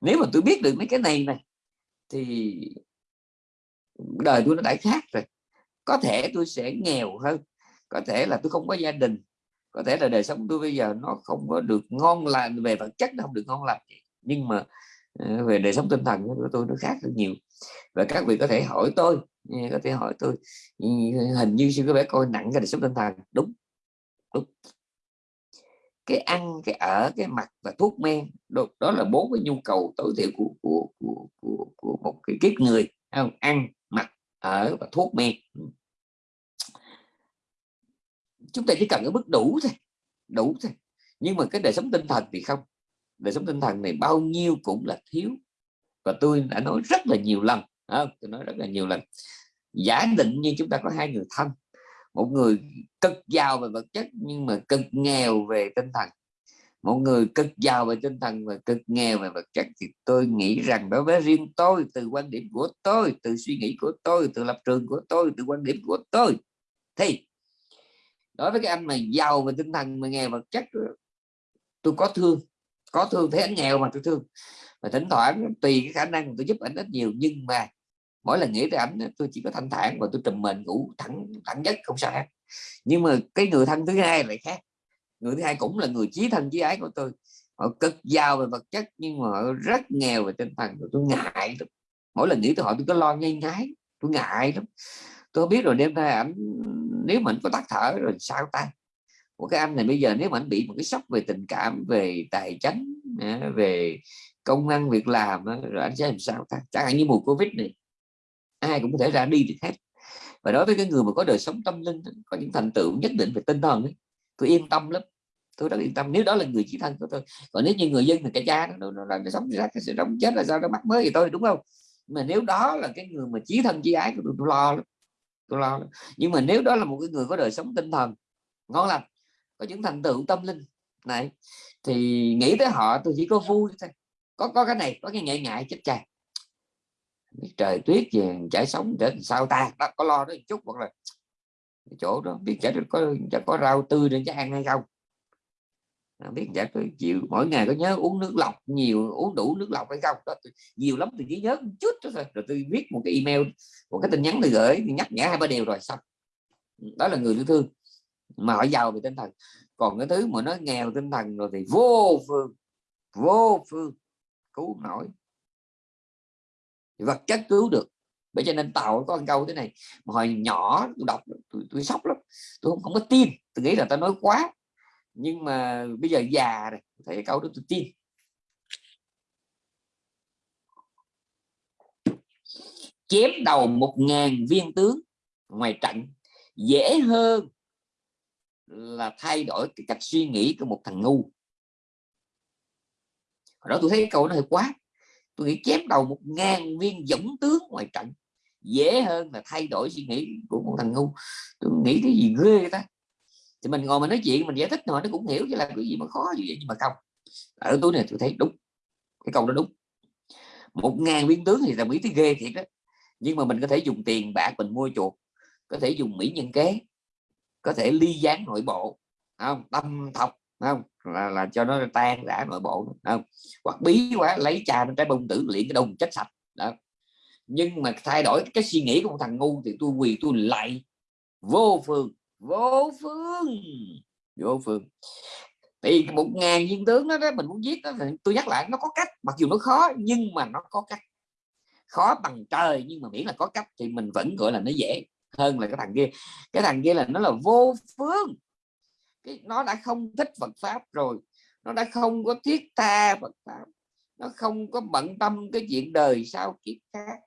Speaker 1: Nếu mà tôi biết được mấy cái này này thì đời tôi nó đã khác rồi. Có thể tôi sẽ nghèo hơn có thể là tôi không có gia đình có thể là đời sống tôi bây giờ nó không có được ngon lành về vật chất nó không được ngon lành nhưng mà ờ, về đời sống tinh thần của tôi nó khác rất nhiều. Và các vị có thể hỏi tôi có thể hỏi tôi hình như sư có vẻ coi nặng cái đời sống tinh thần. Đúng đúng. Cái ăn cái ở cái mặt và thuốc men đó, đó là bốn cái nhu cầu tối thiểu của của, của, của, của một cái kiếp người không? Ăn mặc ở và thuốc men. Chúng ta chỉ cần ở mức đủ thôi đủ thôi. Nhưng mà cái đời sống tinh thần thì không đời sống tinh thần này bao nhiêu cũng là thiếu. Và tôi đã nói rất là nhiều lần à, tôi nói rất là nhiều lần. Giả định như chúng ta có hai người thân một người cực giàu về vật chất nhưng mà cực nghèo về tinh thần một người cực giàu về tinh thần và cực nghèo về vật chất thì tôi nghĩ rằng đối với riêng tôi từ quan điểm của tôi từ suy nghĩ của tôi từ lập trường của tôi từ quan điểm của tôi thì đối với cái anh mà giàu về tinh thần mà nghèo vật chất tôi có thương có thương thấy anh nghèo mà tôi thương. Và thỉnh thoảng tùy cái khả năng tôi giúp ảnh rất nhiều, nhưng mà mỗi lần nghĩ tới ảnh tôi chỉ có thanh thản và tôi trùm mình, ngủ thẳng thẳng nhất không sao hết. Nhưng mà cái người thân thứ hai lại khác. Người thứ hai cũng là người chí thân chí ái của tôi. Họ cực giàu về vật chất, nhưng mà họ rất nghèo về tinh thần. Tôi ngại lắm. Mỗi lần nghĩ tới họ, tôi có lo ngay ngái. Tôi ngại lắm. Tôi biết rồi đêm nay ảnh, nếu mình có tắt thở rồi sao ta? Của cái anh này bây giờ nếu mà anh bị một cái sốc về tình cảm về tài chính về công ăn việc làm rồi anh sẽ làm sao ta? Chẳng hạn như mùa covid này ai cũng có thể ra đi được hết. Và đối với cái người mà có đời sống tâm linh có những thành tựu nhất định về tinh thần ấy, tôi yên tâm lắm. Tôi rất yên tâm. Nếu đó là người chỉ thân của tôi còn nếu như người dân thì cái cha nó, nó, nó, sống ra sẽ sống chết là sao? Nó mắc mới thì tôi đúng không? Mà nếu đó là cái người mà chí thân chí ái của tôi, tôi lo lắm. Tôi lo lắm. nhưng mà nếu đó là một cái người có đời sống tinh thần ngon lành có những thành tựu tâm linh. Này thì nghĩ tới họ tôi chỉ có vui thôi. Có có cái này có cái ngại ngại chết cha biết trời tuyết gì chảy sống để sao ta? Đó, có lo đó một chút hoặc là chỗ đó biết chả có chả có rau tươi để cho ăn hay không. À, biết chả có chịu mỗi ngày có nhớ uống nước lọc nhiều uống đủ nước lọc hay không? Đó nhiều lắm tôi chỉ nhớ một chút đó thôi. Rồi tôi viết một cái email một cái tin nhắn tôi gửi thì nhắc nhở hai ba điều rồi xong. Đó là người yêu thương mà họ giàu về tinh thần. Còn cái thứ mà nó nghèo tinh thần rồi thì vô phương vô phương cứu nổi. Vật chất cứu được. Bởi cho nên tàu có câu thế này mà hồi nhỏ tôi đọc tôi, tôi sốc lắm tôi không, không có tin. Tôi nghĩ là tao nói quá. Nhưng mà bây giờ già rồi thấy câu đó tôi tin. Chém đầu một ngàn viên tướng ngoài trận dễ hơn là thay đổi cái cách suy nghĩ của một thằng ngu. Hồi đó tôi thấy cái câu nó hơi quá. Tôi nghĩ chém đầu một ngàn viên dũng tướng ngoài trận, dễ hơn là thay đổi suy nghĩ của một thằng ngu. Tôi nghĩ cái gì ghê ta? Thì mình ngồi mình nói chuyện, mình giải thích rồi nó cũng hiểu chứ là cái gì mà khó như vậy, nhưng mà không. Ở tôi này tôi thấy đúng, cái câu đó đúng. Một ngàn viên tướng thì là mỹ thấy ghê thiệt đó nhưng mà mình có thể dùng tiền bạc mình mua chuột, có thể dùng mỹ nhân kế có thể ly gián nội bộ không? Tâm thọc không? Là, là cho nó tan rã nội bộ không? Hoặc bí quá lấy trà nó trái bông tử luyện cái đồng chết sạch đó. Nhưng mà thay đổi cái suy nghĩ của một thằng ngu thì tôi quỳ tôi lại vô phương vô phương vô phương. Thì một ngàn viên tướng đó, đó mình muốn giết đó tôi nhắc lại nó có cách mặc dù nó khó nhưng mà nó có cách. Khó bằng trời nhưng mà miễn là có cách thì mình vẫn gọi là nó dễ hơn là cái thằng kia. Cái thằng kia là nó là vô phương. Cái, nó đã không thích Phật pháp rồi. Nó đã không có thiết tha Phật pháp. Nó không có bận tâm cái chuyện đời sau kiếp khác.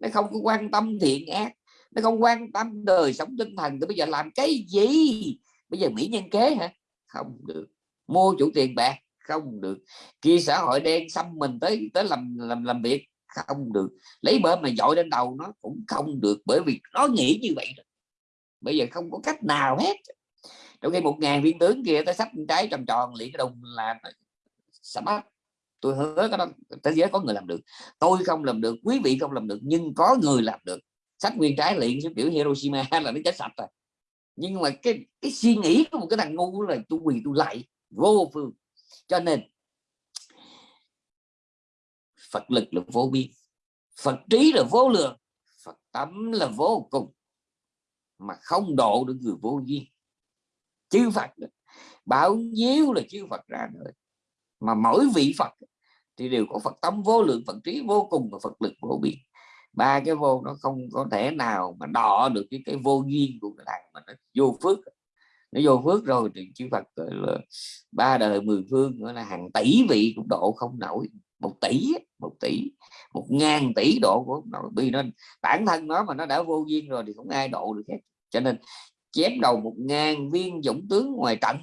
Speaker 1: Nó không có quan tâm thiện ác. Nó không quan tâm đời sống tinh thần. Thì bây giờ làm cái gì? Bây giờ mỹ nhân kế hả? Không được. Mua chủ tiền bạc? Không được. Kia xã hội đen xâm mình tới tới làm làm làm việc? Không được. Lấy bơm mà dội lên đầu nó cũng không được bởi vì nó nghĩ như vậy bây giờ không có cách nào hết. Trong khi một ngàn viên tướng kia tới sắp trái tròn tròn liền cái đồng là sắm tôi hứa cái đó, thế giới có người làm được. Tôi không làm được, quý vị không làm được, nhưng có người làm được. Sách nguyên trái liền xuống kiểu Hiroshima là nó chết sạch rồi. Nhưng mà cái cái suy nghĩ của một cái thằng ngu là tôi quỳ tôi lại vô phương. Cho nên Phật lực là vô biên. Phật trí là vô lượng, Phật tâm là vô cùng, mà không độ được người vô duyên. Chư Phật bao nhiêu là chư Phật ra nữa mà mỗi vị Phật thì đều có Phật tâm vô lượng, Phật trí vô cùng và Phật lực vô biên. Ba cái vô nó không có thể nào mà đọ được cái cái vô duyên của cái thằng mà nó vô phước. Nó vô phước rồi thì chư Phật là ba đời mười phương, gọi là hàng tỷ vị cũng độ không nổi một tỷ một tỷ một ngàn tỷ độ của nó vì nên bản thân nó mà nó đã vô duyên rồi thì không ai độ được hết. Cho nên chém đầu một ngàn viên dũng tướng ngoài trận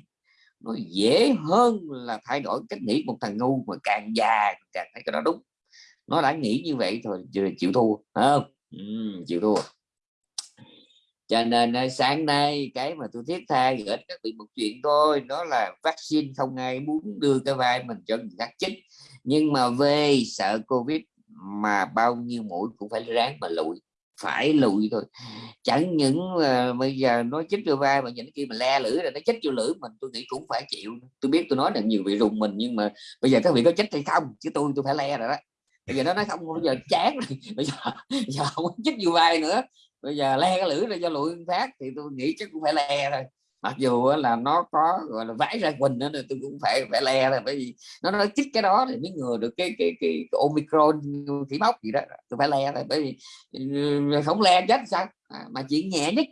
Speaker 1: nó dễ hơn là thay đổi cách nghĩ một thằng ngu mà càng già càng thấy cái đó đúng. Nó đã nghĩ như vậy thôi chịu thua không? Ừ, chịu thua. Cho nên ờ, sáng nay cái mà tôi thiết tha gửi các vị một chuyện thôi đó là vaccine không ai muốn đưa cái vai mình cho người khác chích nhưng mà về sợ covid mà bao nhiêu mũi cũng phải ráng mà lụi phải lụi thôi. Chẳng những uh, bây giờ nó chích vô vai mà những kia mà le lưỡi là nó chích vô lưỡi mình tôi nghĩ cũng phải chịu. Tôi biết tôi nói là nhiều vị rùng mình nhưng mà bây giờ các vị có chích hay không? Chứ tôi tôi phải le rồi đó. Bây giờ nó nói không bây giờ chán rồi. Bây giờ giờ không chích vô vai nữa. Bây giờ le cái lưỡi ra cho lụi phát thì tôi nghĩ chắc cũng phải le rồi mặc dù là nó có gọi là vãi ra quỳnh nữa tôi cũng phải phải le là bởi vì nó nói chích cái đó thì mới ngừa được cái cái cái, cái omicron khỉ móc gì đó. Tôi phải le rồi bởi vì ừ, không le chết sao? À, mà chuyện nhẹ nhất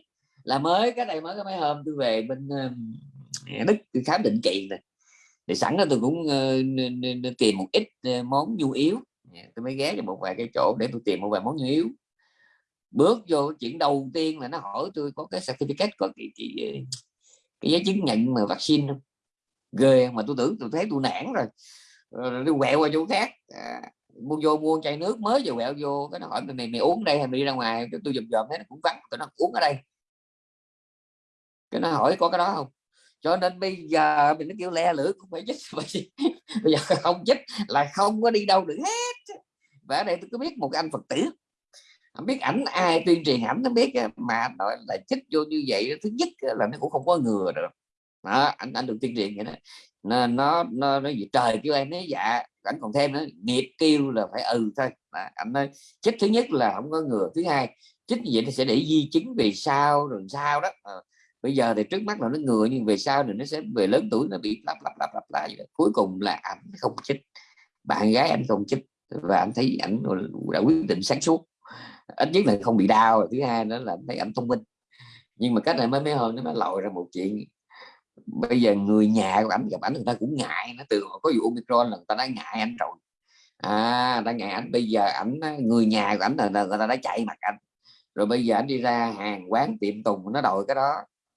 Speaker 1: là mới cái này mới cái mấy hôm tôi về bên uh, đức tôi khám định kỳ này thì sẵn đó tôi cũng uh, tìm một ít uh, món nhu yếu. Dạ, tôi mới ghé cho một vài cái chỗ để tôi tìm một vài món nhu yếu. Bước vô chuyện đầu tiên là nó hỏi tôi có cái certificate có cái, cái, cái giấy chứng nhận mà vaccine không? Ghê mà tôi tưởng tôi thấy tôi nản rồi. Đi tôi quẹo qua chỗ khác. À, mua vô mua chai nước mới vừa quẹo vô. Cái nó hỏi mày mày uống đây hay mày đi ra ngoài? Tôi dùm dòm thấy nó cũng vắng. Tôi nó uống ở đây. Cái nó hỏi có cái đó không? Cho nên bây giờ mình nó kêu le lưỡi cũng phải chích. Bây giờ không chích là không có đi đâu được hết. Và ở đây tôi có biết một anh phật tử không biết ảnh ai tuyên truyền ảnh nó biết mà nói là chích vô như vậy thứ nhất là nó cũng không có ngừa được. Đó, anh anh được tuyên truyền vậy đó. Nên nó nó nó gì trời kêu em nói dạ ảnh còn thêm nữa nghiệp kêu là phải ừ thôi. À, ảnh nói chích thứ nhất là không có ngừa thứ hai chích như vậy thì sẽ để di chứng về sau rồi sao đó à, bây giờ thì trước mắt là nó ngừa nhưng về sau thì nó sẽ về lớn tuổi nó bị lặp lặp lặp lặp lại cuối cùng là ảnh không chích bạn gái anh không chích và anh thấy ảnh đã quyết định sáng suốt ít nhất là không bị đau, thứ hai nữa là thấy ảnh thông minh. Nhưng mà cách này mới mấy hôm nó mới lòi ra một chuyện. Bây giờ người nhà của ảnh gặp ảnh người ta cũng ngại, nó từ có vụ omicron là người ta đã ngại anh rồi. À ta ngại ảnh. Bây giờ ảnh, người nhà của ảnh là người ta đã chạy mặt anh rồi bây giờ anh đi ra hàng quán tiệm tùng, nó đòi cái đó.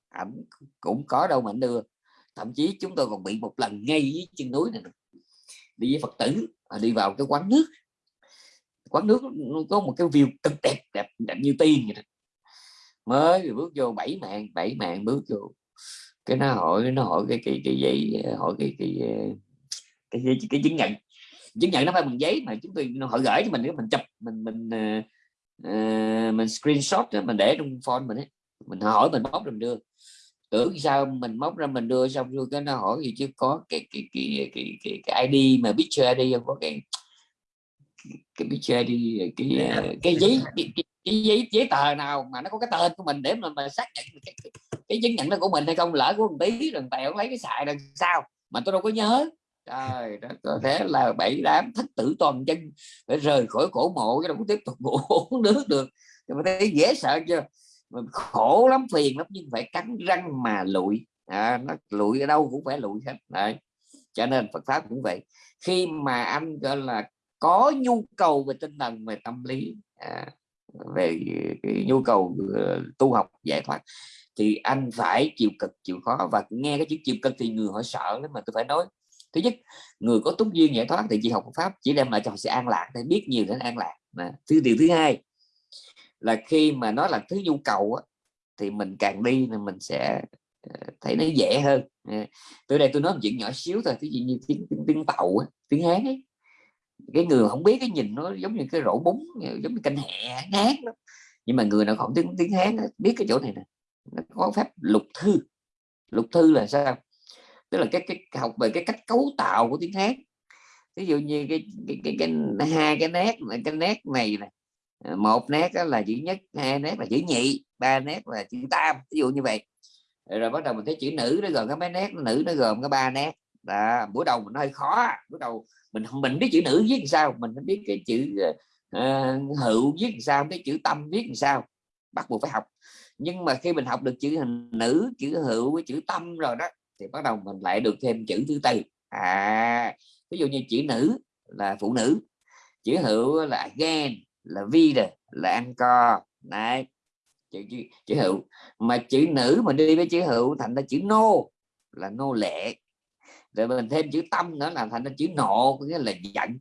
Speaker 1: Ảnh cũng có đâu mà ảnh đưa. Thậm chí chúng tôi còn bị một lần ngay dưới chân núi này đi với phật tử à, đi vào cái quán nước quán nước có một cái view cực đẹp đẹp đẹp như tiên vậy đó. mới bước vô bảy mạng bảy mạng bước vô. Cái nó hỏi nó hỏi cái cái cái giấy hỏi cái cái cái, cái, cái chứng nhận. Chứng nhận nó phải bằng giấy mà chúng tôi nó họ gửi cho mình mình chụp mình mình uh, mình screenshot đó, mình để trong phone mình ấy mình hỏi mình bóc mình đưa. Tưởng sao mình móc ra mình đưa xong rồi cái nó hỏi gì chứ có cái cái cái cái, cái, cái ID mà picture ID không có cái cái cái cái, cái giấy cái, cái, giấy giấy tờ nào mà nó có cái tên của mình để mà, mà xác nhận cái, cái, chứng nhận nó của mình hay không lỡ của một tí rồi tèo lấy cái xài đằng sau mà tôi đâu có nhớ. Trời đó có thể là bảy đám thất tử toàn chân phải rời khỏi cổ mộ cái đâu có tiếp tục uống nước được. Mà thấy dễ sợ chưa? Mình khổ lắm phiền lắm nhưng phải cắn răng mà lụi. À, nó lụi ở đâu cũng phải lụi hết. Đấy cho nên Phật pháp cũng vậy. Khi mà anh gọi là có nhu cầu về tinh thần về tâm lý à, về cái nhu cầu ờ, tu học giải thoát thì anh phải chịu cực chịu khó. Và nghe cái chữ chịu cực thì người họ sợ lắm mà tôi phải nói. Thứ nhất người có túc duyên giải thoát thì chỉ học pháp chỉ đem lại cho họ sự an lạc để biết nhiều đến an lạc mà. Thứ điều thứ hai là khi mà nó là thứ nhu cầu á, thì mình càng đi thì mình sẽ ờ, thấy nó dễ hơn. À, Từ đây tôi nói một chuyện nhỏ xíu thôi ví dụ như tiếng tiếng, tiếng tàu á, tiếng hán ấy cái người không biết cái nhìn nó giống như cái rổ bún giống như canh hẹ ngát đó nhưng mà người nào không tiếng tiếng hán biết cái chỗ này nè. Nó có phép lục thư. Lục thư là sao? Tức là cái cái học về cái cách cấu tạo của tiếng hán. Ví dụ như cái cái cái, cái, cái hai cái nét cái nét này này một nét đó là chữ nhất hai nét là chữ nhị ba nét là chữ tam ví dụ như vậy. Rồi bắt đầu mình thấy chữ nữ nó gồm cái mấy nét nữ nó gồm cái ba nét là buổi đầu mình hơi khó buổi đầu mình mình biết chữ nữ viết làm sao mình biết cái chữ uh, hữu viết làm sao cái chữ tâm viết làm sao. Bắt buộc phải học. Nhưng mà khi mình học được chữ hình nữ chữ hữu với chữ tâm rồi đó thì bắt đầu mình lại được thêm chữ thứ tư. À ví dụ như chữ nữ là phụ nữ chữ hữu là again là vida là ăn co này chữ, chữ, chữ hữu. Mà chữ nữ mà đi với chữ hữu thành ra chữ nô là nô lệ rồi mình thêm chữ tâm nữa là thành ra chữ nộ có nghĩa là giận.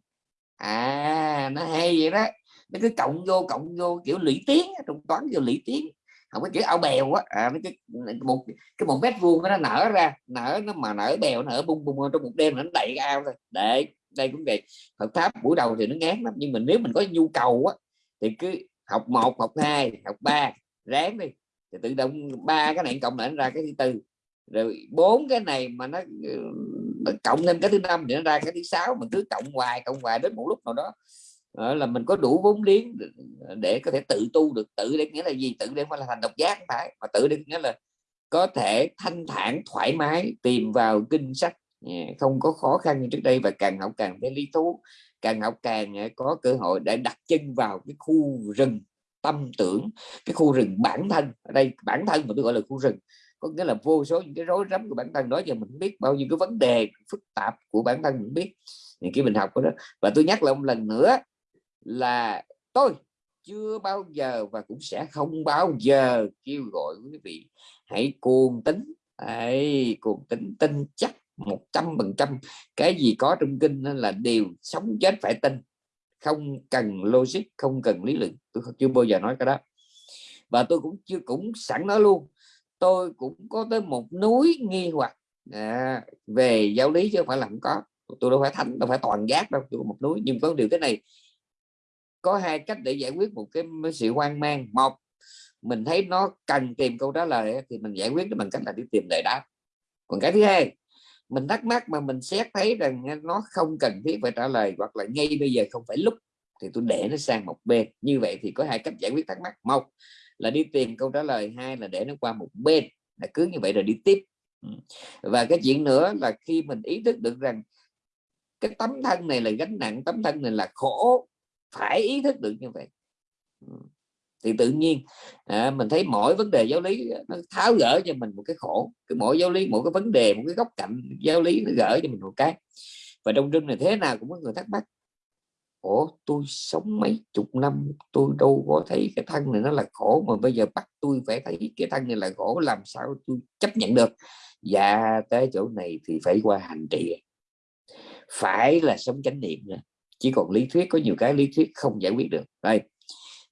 Speaker 1: À nó hay vậy đó. Nó cứ cộng vô cộng vô kiểu lũy tiến trong toán kiểu lũy tiến không có chữ ao bèo á. À, nó cái một cái một mét vuông nó nở ra nở nó mà nở bèo nở bung bung trong một đêm nó đầy ao thôi. Để đây cũng vậy. Phật pháp buổi đầu thì nó ngán lắm nhưng mà nếu mình có nhu cầu á thì cứ học một học hai học ba ráng đi. Thì tự động ba cái này cộng lại ra cái thứ tư. Rồi bốn cái này mà nó, ừ, nó cộng thêm cái thứ năm thì nó ra cái thứ sáu, mình cứ cộng hoài cộng hoài đến một lúc nào đó. Đó là mình có đủ vốn liếng để có thể tự tu được, tự để nghĩa là gì? Tự để phải là thành độc giác không phải, mà tự để nghĩa là có thể thanh thản, thoải mái, tìm vào kinh sách. Không có khó khăn như trước đây và càng học càng thấy lý thú, càng học càng à, có cơ hội để đặt chân vào cái khu rừng tâm tưởng, cái khu rừng bản thân. Ở đây bản thân mà tôi gọi là khu rừng có nghĩa là vô số những cái rối rắm của bản thân. Đó giờ mình biết bao nhiêu cái vấn đề phức tạp của bản thân mình biết. Thì cái mình học đó. Và tôi nhắc lại một lần nữa là tôi chưa bao giờ và cũng sẽ không bao giờ kêu gọi quý vị hãy cuồng tính hãy cuồng tính tin chắc một trăm phần trăm. Cái gì có trong kinh là điều sống chết phải tin. Không cần logic, không cần lý luận. Tôi chưa bao giờ nói cái đó. Và tôi cũng chưa, cũng sẵn nói luôn tôi cũng có tới một núi nghi hoặc. À, về giáo lý chứ không phải là không có. Tôi đâu phải thánh đâu phải toàn giác đâu tôi có một núi. Nhưng có điều thế này có hai cách để giải quyết một cái sự hoang mang. Một mình thấy nó cần tìm câu trả lời thì mình giải quyết bằng cách là đi tìm lời đáp. Còn cái thứ hai mình thắc mắc mà mình xét thấy rằng nó không cần thiết phải trả lời hoặc là ngay bây giờ không phải lúc thì tôi để nó sang một bên. Như vậy thì có hai cách giải quyết thắc mắc. Một là đi tìm câu trả lời hai là để nó qua một bên là cứ như vậy rồi đi tiếp. Ừ. Và cái chuyện nữa là khi mình ý thức được rằng cái tấm thân này là gánh nặng tấm thân này là khổ phải ý thức được như vậy. Ừ. Thì tự nhiên à, mình thấy mỗi vấn đề giáo lý nó tháo gỡ cho mình một cái khổ. Cái mỗi giáo lý mỗi cái vấn đề một cái góc cạnh giáo lý nó gỡ cho mình một cái. Và trong rừng này thế nào cũng có người thắc mắc ủa, tôi sống mấy chục năm, tôi đâu có thấy cái thân này nó là khổ, mà bây giờ bắt tôi phải thấy cái thân này là khổ, làm sao tôi chấp nhận được? Và tới chỗ này thì phải qua hành trì. Phải là sống chánh niệm nữa chỉ còn lý thuyết, có nhiều cái lý thuyết không giải quyết được. Đây,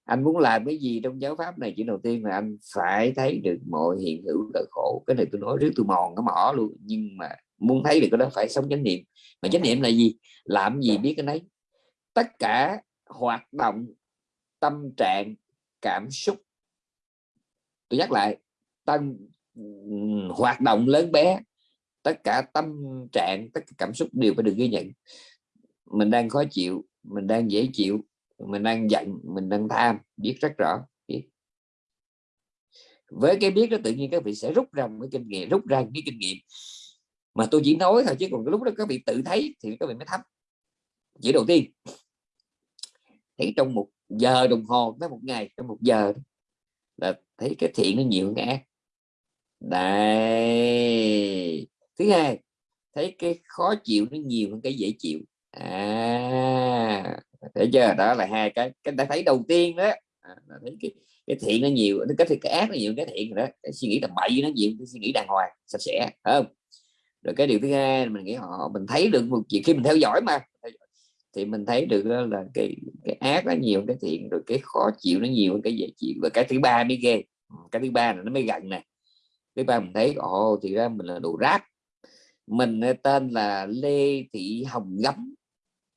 Speaker 1: anh muốn làm cái gì trong giáo pháp này? Chỉ đầu tiên là anh phải thấy được mọi hiện hữu là khổ. Cái này tôi nói trước tôi mòn cái mỏ luôn, nhưng mà muốn thấy được cái đó phải sống chánh niệm. Mà chánh niệm là gì? Làm gì biết cái đấy tất cả hoạt động, tâm trạng, cảm xúc. Tôi nhắc lại, tâm hoạt động lớn bé, tất cả tâm trạng, tất cả cảm xúc đều phải được ghi nhận. Mình đang khó chịu, mình đang dễ chịu, mình đang giận, mình đang tham, biết rất rõ, biết. Với cái biết đó tự nhiên các vị sẽ rút ra một cái kinh nghiệm, rút ra cái kinh nghiệm. Mà tôi chỉ nói thôi, chứ còn cái lúc đó các vị tự thấy thì các vị mới thấm. Chỉ đầu tiên thấy trong một giờ đồng hồ tới một ngày trong một giờ là thấy cái thiện nó nhiều hơn cái ác. Đây thứ hai thấy cái khó chịu nó nhiều hơn cái dễ chịu. À thấy chưa? Đó là hai cái cái đã thấy đầu tiên đó. À, thấy cái, cái thiện nó nhiều nó cái cái ác nó nhiều cái thiện đó. Cái suy nghĩ tầm bậy nó nhiều cái suy nghĩ đàng hoàng sạch sẽ không? Rồi cái điều thứ hai mình nghĩ họ mình thấy được một chuyện khi mình theo dõi mà thì mình thấy được đó là cái cái ác nó nhiều, cái thiện, rồi cái khó chịu nó nhiều, cái dễ chịu. Và cái thứ ba mới ghê. Ừ, cái thứ ba là nó mới gần nè. Thứ ba mình thấy, ồ, thì ra mình là đồ rác. Mình ờ, tên là Lê Thị Hồng Gấm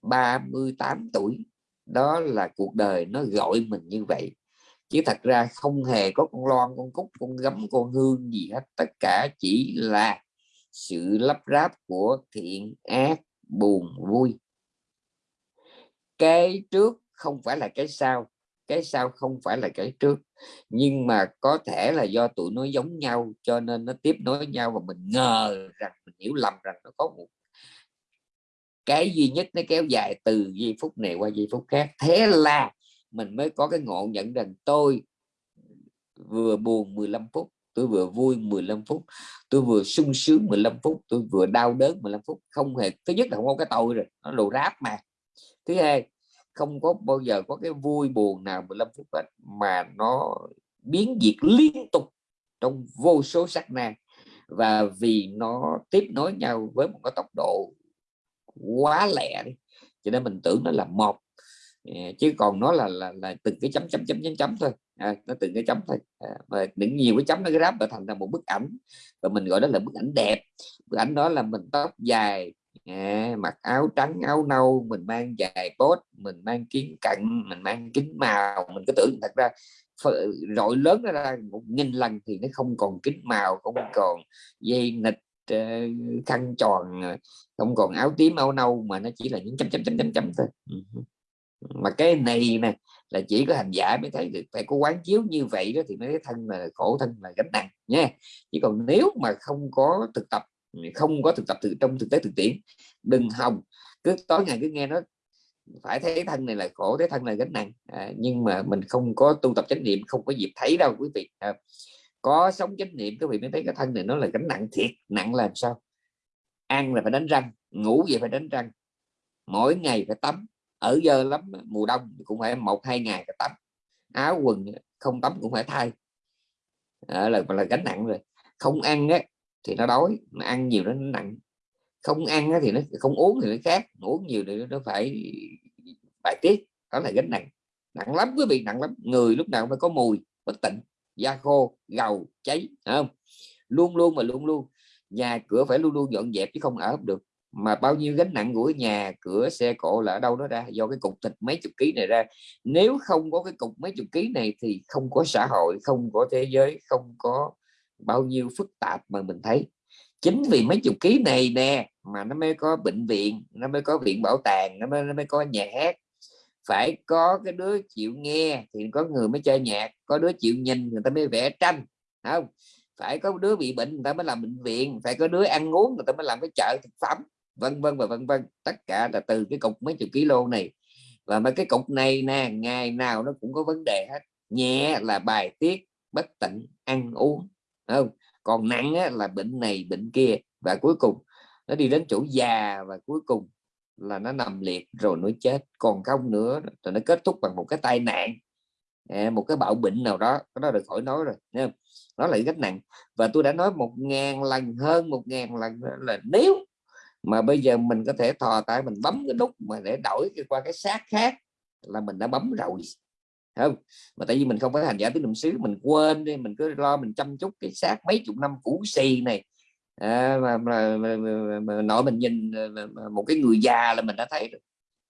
Speaker 1: 38 tuổi. Đó là cuộc đời nó gọi mình như vậy. Chứ thật ra không hề có con loan, con cúc, con gấm, con hương gì hết. Tất cả chỉ là sự lắp ráp của thiện, ác, buồn, vui cái trước không phải là cái sau cái sau không phải là cái trước. Nhưng mà có thể là do tụi nó giống nhau cho nên nó tiếp nối nhau và mình ngờ rằng, mình hiểu lầm rằng nó có một cái duy nhất nó kéo dài từ giây phút này qua giây phút khác. Thế là mình mới có cái ngộ nhận rằng tôi vừa buồn 15 phút, tôi vừa vui 15 phút, tôi vừa sung sướng 15 phút, tôi vừa đau đớn 15 phút. Không hề, thứ nhất là không có cái tôi rồi, nó đồ ráp mà thứ hai không có bao giờ có cái vui buồn nào 15 phút hết mà nó biến diệt liên tục trong vô số sắc na. Và vì nó tiếp nối nhau với một cái tốc độ quá lẹ đi cho nên mình tưởng nó là một. Ờ, chứ còn nó là là, là từng cái chấm chấm chấm chấm chấm thôi. À, nó từng cái chấm thôi. À, và những nhiều cái chấm nó ráp và thành ra một bức ảnh. Và mình gọi đó là bức ảnh đẹp. Bức ảnh đó là mình tóc dài à, mặc áo trắng áo nâu mình mang dài cốt mình mang kiến cận mình mang kính màu. Mình cứ tưởng thật ra rọi lớn ra một nghìn lần thì nó không còn kính màu không còn dây nịch ờ, khăn tròn ờ, không còn áo tím áo nâu mà nó chỉ là những chấm chấm chấm chấm chấm thôi. Ừ mà cái này nè là chỉ có hành giả mới thấy được. Phải có quán chiếu như vậy đó thì mới thấy thân là khổ thân là gánh nặng nha chỉ còn nếu mà không có thực tập không có thực tập từ trong thực tế thực tiễn. Đừng hòng cứ tối ngày cứ nghe nó. Phải thấy thân này là khổ thấy thân này gánh nặng. À, nhưng mà mình không có tu tập chánh niệm không có dịp thấy đâu quý vị. À, có sống chánh niệm quý vị mới thấy cái thân này nó là gánh nặng thiệt. Nặng làm sao? Ăn là phải đánh răng ngủ vậy phải đánh răng. Mỗi ngày phải tắm. Ở giờ lắm mùa đông cũng phải một hai ngày phải tắm. Áo quần không tắm cũng phải thay. À, là là gánh nặng rồi. Không ăn á thì nó đói mà ăn nhiều nó nặng. Không ăn thì nó, không uống thì nó khác, uống nhiều thì nó phải bài tiết, đó là gánh nặng. Nặng lắm quý vị, nặng lắm. Người lúc nào phải có mùi, bất tịnh, da khô, gầu, cháy không? Luôn luôn mà luôn luôn, nhà cửa phải luôn luôn dọn dẹp chứ không ở được. Mà bao nhiêu gánh nặng của nhà cửa, xe cộ là ở đâu đó ra, do cái cục thịt mấy chục ký này ra. Nếu không có cái cục mấy chục ký này thì không có xã hội, không có thế giới, không có bao nhiêu phức tạp mà mình thấy. Chính vì mấy chục ký này nè mà nó mới có bệnh viện nó mới có viện bảo tàng nó mới, nó mới có nhà hát. Phải có cái đứa chịu nghe thì có người mới chơi nhạc có đứa chịu nhìn người ta mới vẽ tranh không? Phải có đứa bị bệnh người ta mới làm bệnh viện phải có đứa ăn uống người ta mới làm cái chợ thực phẩm vân vân và vân vân. Tất cả là từ cái cục mấy chục kg này. Và mấy cái cục này nè ngày nào nó cũng có vấn đề hết. Nhẹ là bài tiết bất tịnh ăn uống không? Còn nặng á, là bệnh này bệnh kia và cuối cùng nó đi đến chỗ già và cuối cùng là nó nằm liệt rồi nó chết. Còn không nữa rồi nó kết thúc bằng một cái tai nạn. Một cái bạo bệnh nào đó cái đó được khỏi nói rồi nha nó là rất nặng. Và tôi đã nói một ngàn lần hơn một ngàn lần là nếu mà bây giờ mình có thể thò tay mình bấm cái nút mà để đổi qua cái xác khác là mình đã bấm rồi không? Mà tại vì mình không phải hành giả tứ niệm xứ mình quên đi mình cứ lo mình chăm chút cái xác mấy chục năm cũ xì này. À, mà, mà, mà, mà, mà nội mình nhìn mà, một cái người già là mình đã thấy rồi.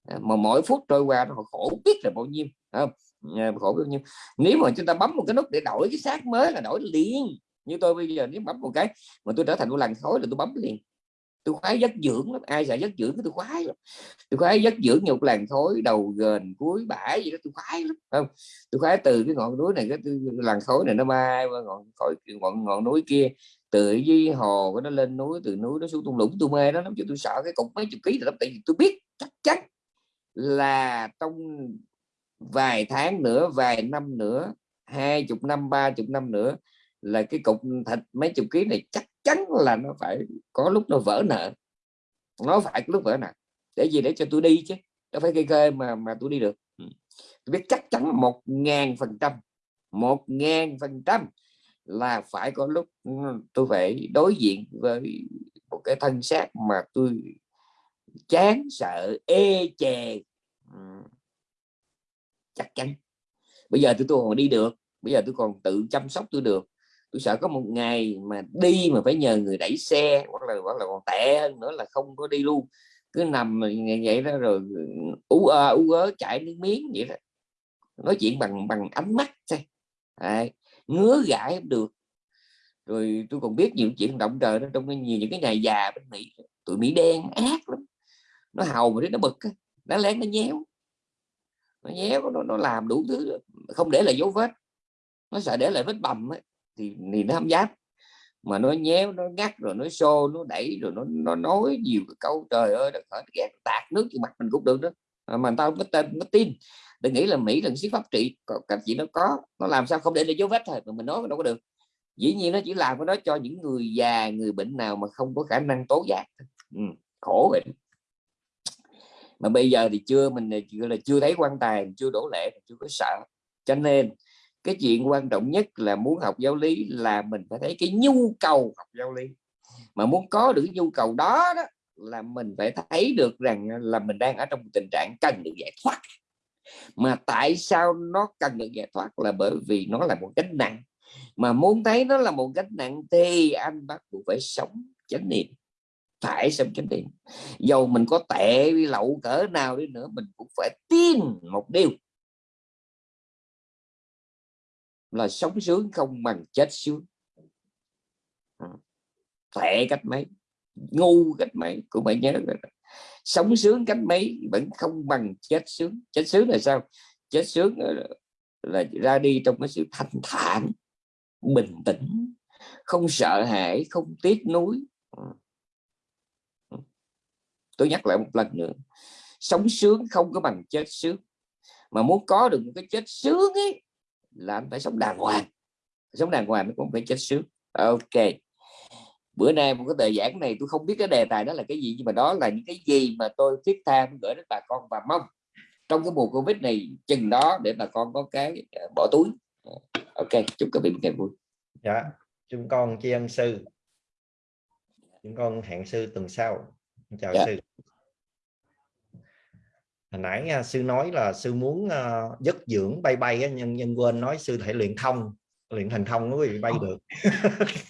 Speaker 1: À, mà mỗi phút trôi qua nó khổ biết là bao nhiêu không? À, khổ bao nhiêu. Nếu mà chúng ta bấm một cái nút để đổi cái xác mới là đổi liền. Như tôi bây giờ nếu bấm một cái mà tôi trở thành một làn khói là tôi bấm liền tôi khoái giấc dưỡng lắm, ai sợ giấc dưỡng tôi khoái lắm. Tôi khoái giấc dưỡng nhục làn khối, đầu gền, cuối bãi gì đó, tôi khoái lắm không? Tôi khoái từ cái ngọn núi này, cái làn khối này nó bay qua ngọn khỏi ngọn ngọn núi kia, từ dưới hồ của nó lên núi, từ núi nó xuống tung lũng, tôi mê nó lắm, chứ tôi sợ cái cục mấy chục ký lắm, tại vì tôi biết chắc chắn là trong vài tháng nữa, vài năm nữa, hai chục năm, ba chục năm nữa là cái cục thịt mấy chục ký này chắc chắn là nó phải có lúc nó vỡ nợ. Nó phải có lúc vỡ nợ. Để gì? Để cho tôi đi chứ. Nó phải cây kê mà mà tôi đi được. Ừ. tôi biết chắc chắn một ngàn phần trăm một ngàn phần trăm là phải có lúc ừ, tôi phải đối diện với một cái thân xác mà tôi chán sợ ê chề. Ừ. chắc chắn. Bây giờ tôi tôi còn đi được. Bây giờ tôi còn tự chăm sóc tôi được tôi sợ có một ngày mà đi mà phải nhờ người đẩy xe hoặc là hoặc là còn tệ hơn nữa là không có đi luôn. Cứ nằm ngày vậy đó rồi ừ, ú ơ ú ớ chạy nước miếng vậy đó. Nói chuyện bằng bằng ánh mắt xem à, ngứa gãi được. Rồi tôi còn biết nhiều chuyện động trời đó trong nhiều những cái nhà già bên mỹ tụi mỹ đen ác lắm. Nó hầu mà nó bực nó lén nó nhéo. Nó nhéo nó, nó làm đủ thứ không để lại dấu vết. Nó sợ để lại vết bầm ấy thì, thì nó không dám. Mà nó nhéo nó ngắt rồi nó xô nó đẩy rồi nó nó nói nhiều cái câu trời ơi nó ghét tạt nước trên mặt mình cũng được đó. À, mà tao có tên có tin. Đừng nghĩ là mỹ là siết pháp trị các chị nó có nó làm sao không để lại dấu vết thôi mà mình nói đâu có được. Dĩ nhiên nó chỉ làm cái đó cho những người già người bệnh nào mà không có khả năng tố giác ừ, khổ vậy mà bây giờ thì chưa mình là chưa thấy quan tài chưa đổ lệ chưa có sợ. Cho nên cái chuyện quan trọng nhất là muốn học giáo lý là mình phải thấy cái nhu cầu học giáo lý. Mà muốn có được cái nhu cầu đó, đó là mình phải thấy được rằng là mình đang ở trong tình trạng cần được giải thoát. Mà tại sao nó cần được giải thoát là bởi vì nó là một gánh nặng. Mà muốn thấy nó là một gánh nặng thì anh bắt buộc phải sống chánh niệm phải sống chánh niệm. Dầu mình có tệ lậu cỡ nào đi nữa mình cũng phải tin một điều. Là sống sướng không bằng chết sướng. À, Tệ cách mấy, ngu cách mấy cũng phải nhớ rồi sống sướng cách mấy vẫn không bằng chết sướng. Chết sướng là sao? Chết sướng là ra đi trong cái sự thanh thản, bình tĩnh, không sợ hãi, không tiếc nuối. À. Tôi nhắc lại một lần nữa, sống sướng không có bằng chết sướng. Mà muốn có được một cái chết sướng ấy là anh phải sống đàng hoàng. Sống đàng hoàng mới cũng phải chết sướng. Ok. Bữa nay một cái tờ giảng này tôi không biết cái đề tài đó là cái gì nhưng mà đó là những cái gì mà tôi thiết tha gửi đến bà con và mong trong cái mùa covid này chừng đó để bà con có cái ờ, bỏ túi. Ok chúc các vị một ngày vui.
Speaker 2: Dạ chúng con tri ân sư. Chúng con hẹn sư tuần sau. Chào dạ. sư hồi nãy uh, sư nói là sư muốn uh, dứt dưỡng bay bay á, nhân nhân quên nói sư thể luyện thông luyện thành thông nó bị bay được.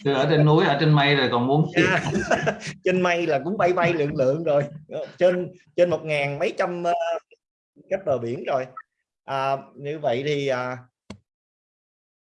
Speaker 3: Sư ở trên núi ở trên mây rồi còn muốn
Speaker 2: yeah. trên mây là cũng bay bay lượng lượng rồi. Trên trên một ngàn mấy trăm uh, cách bờ biển rồi. À, như vậy thì à,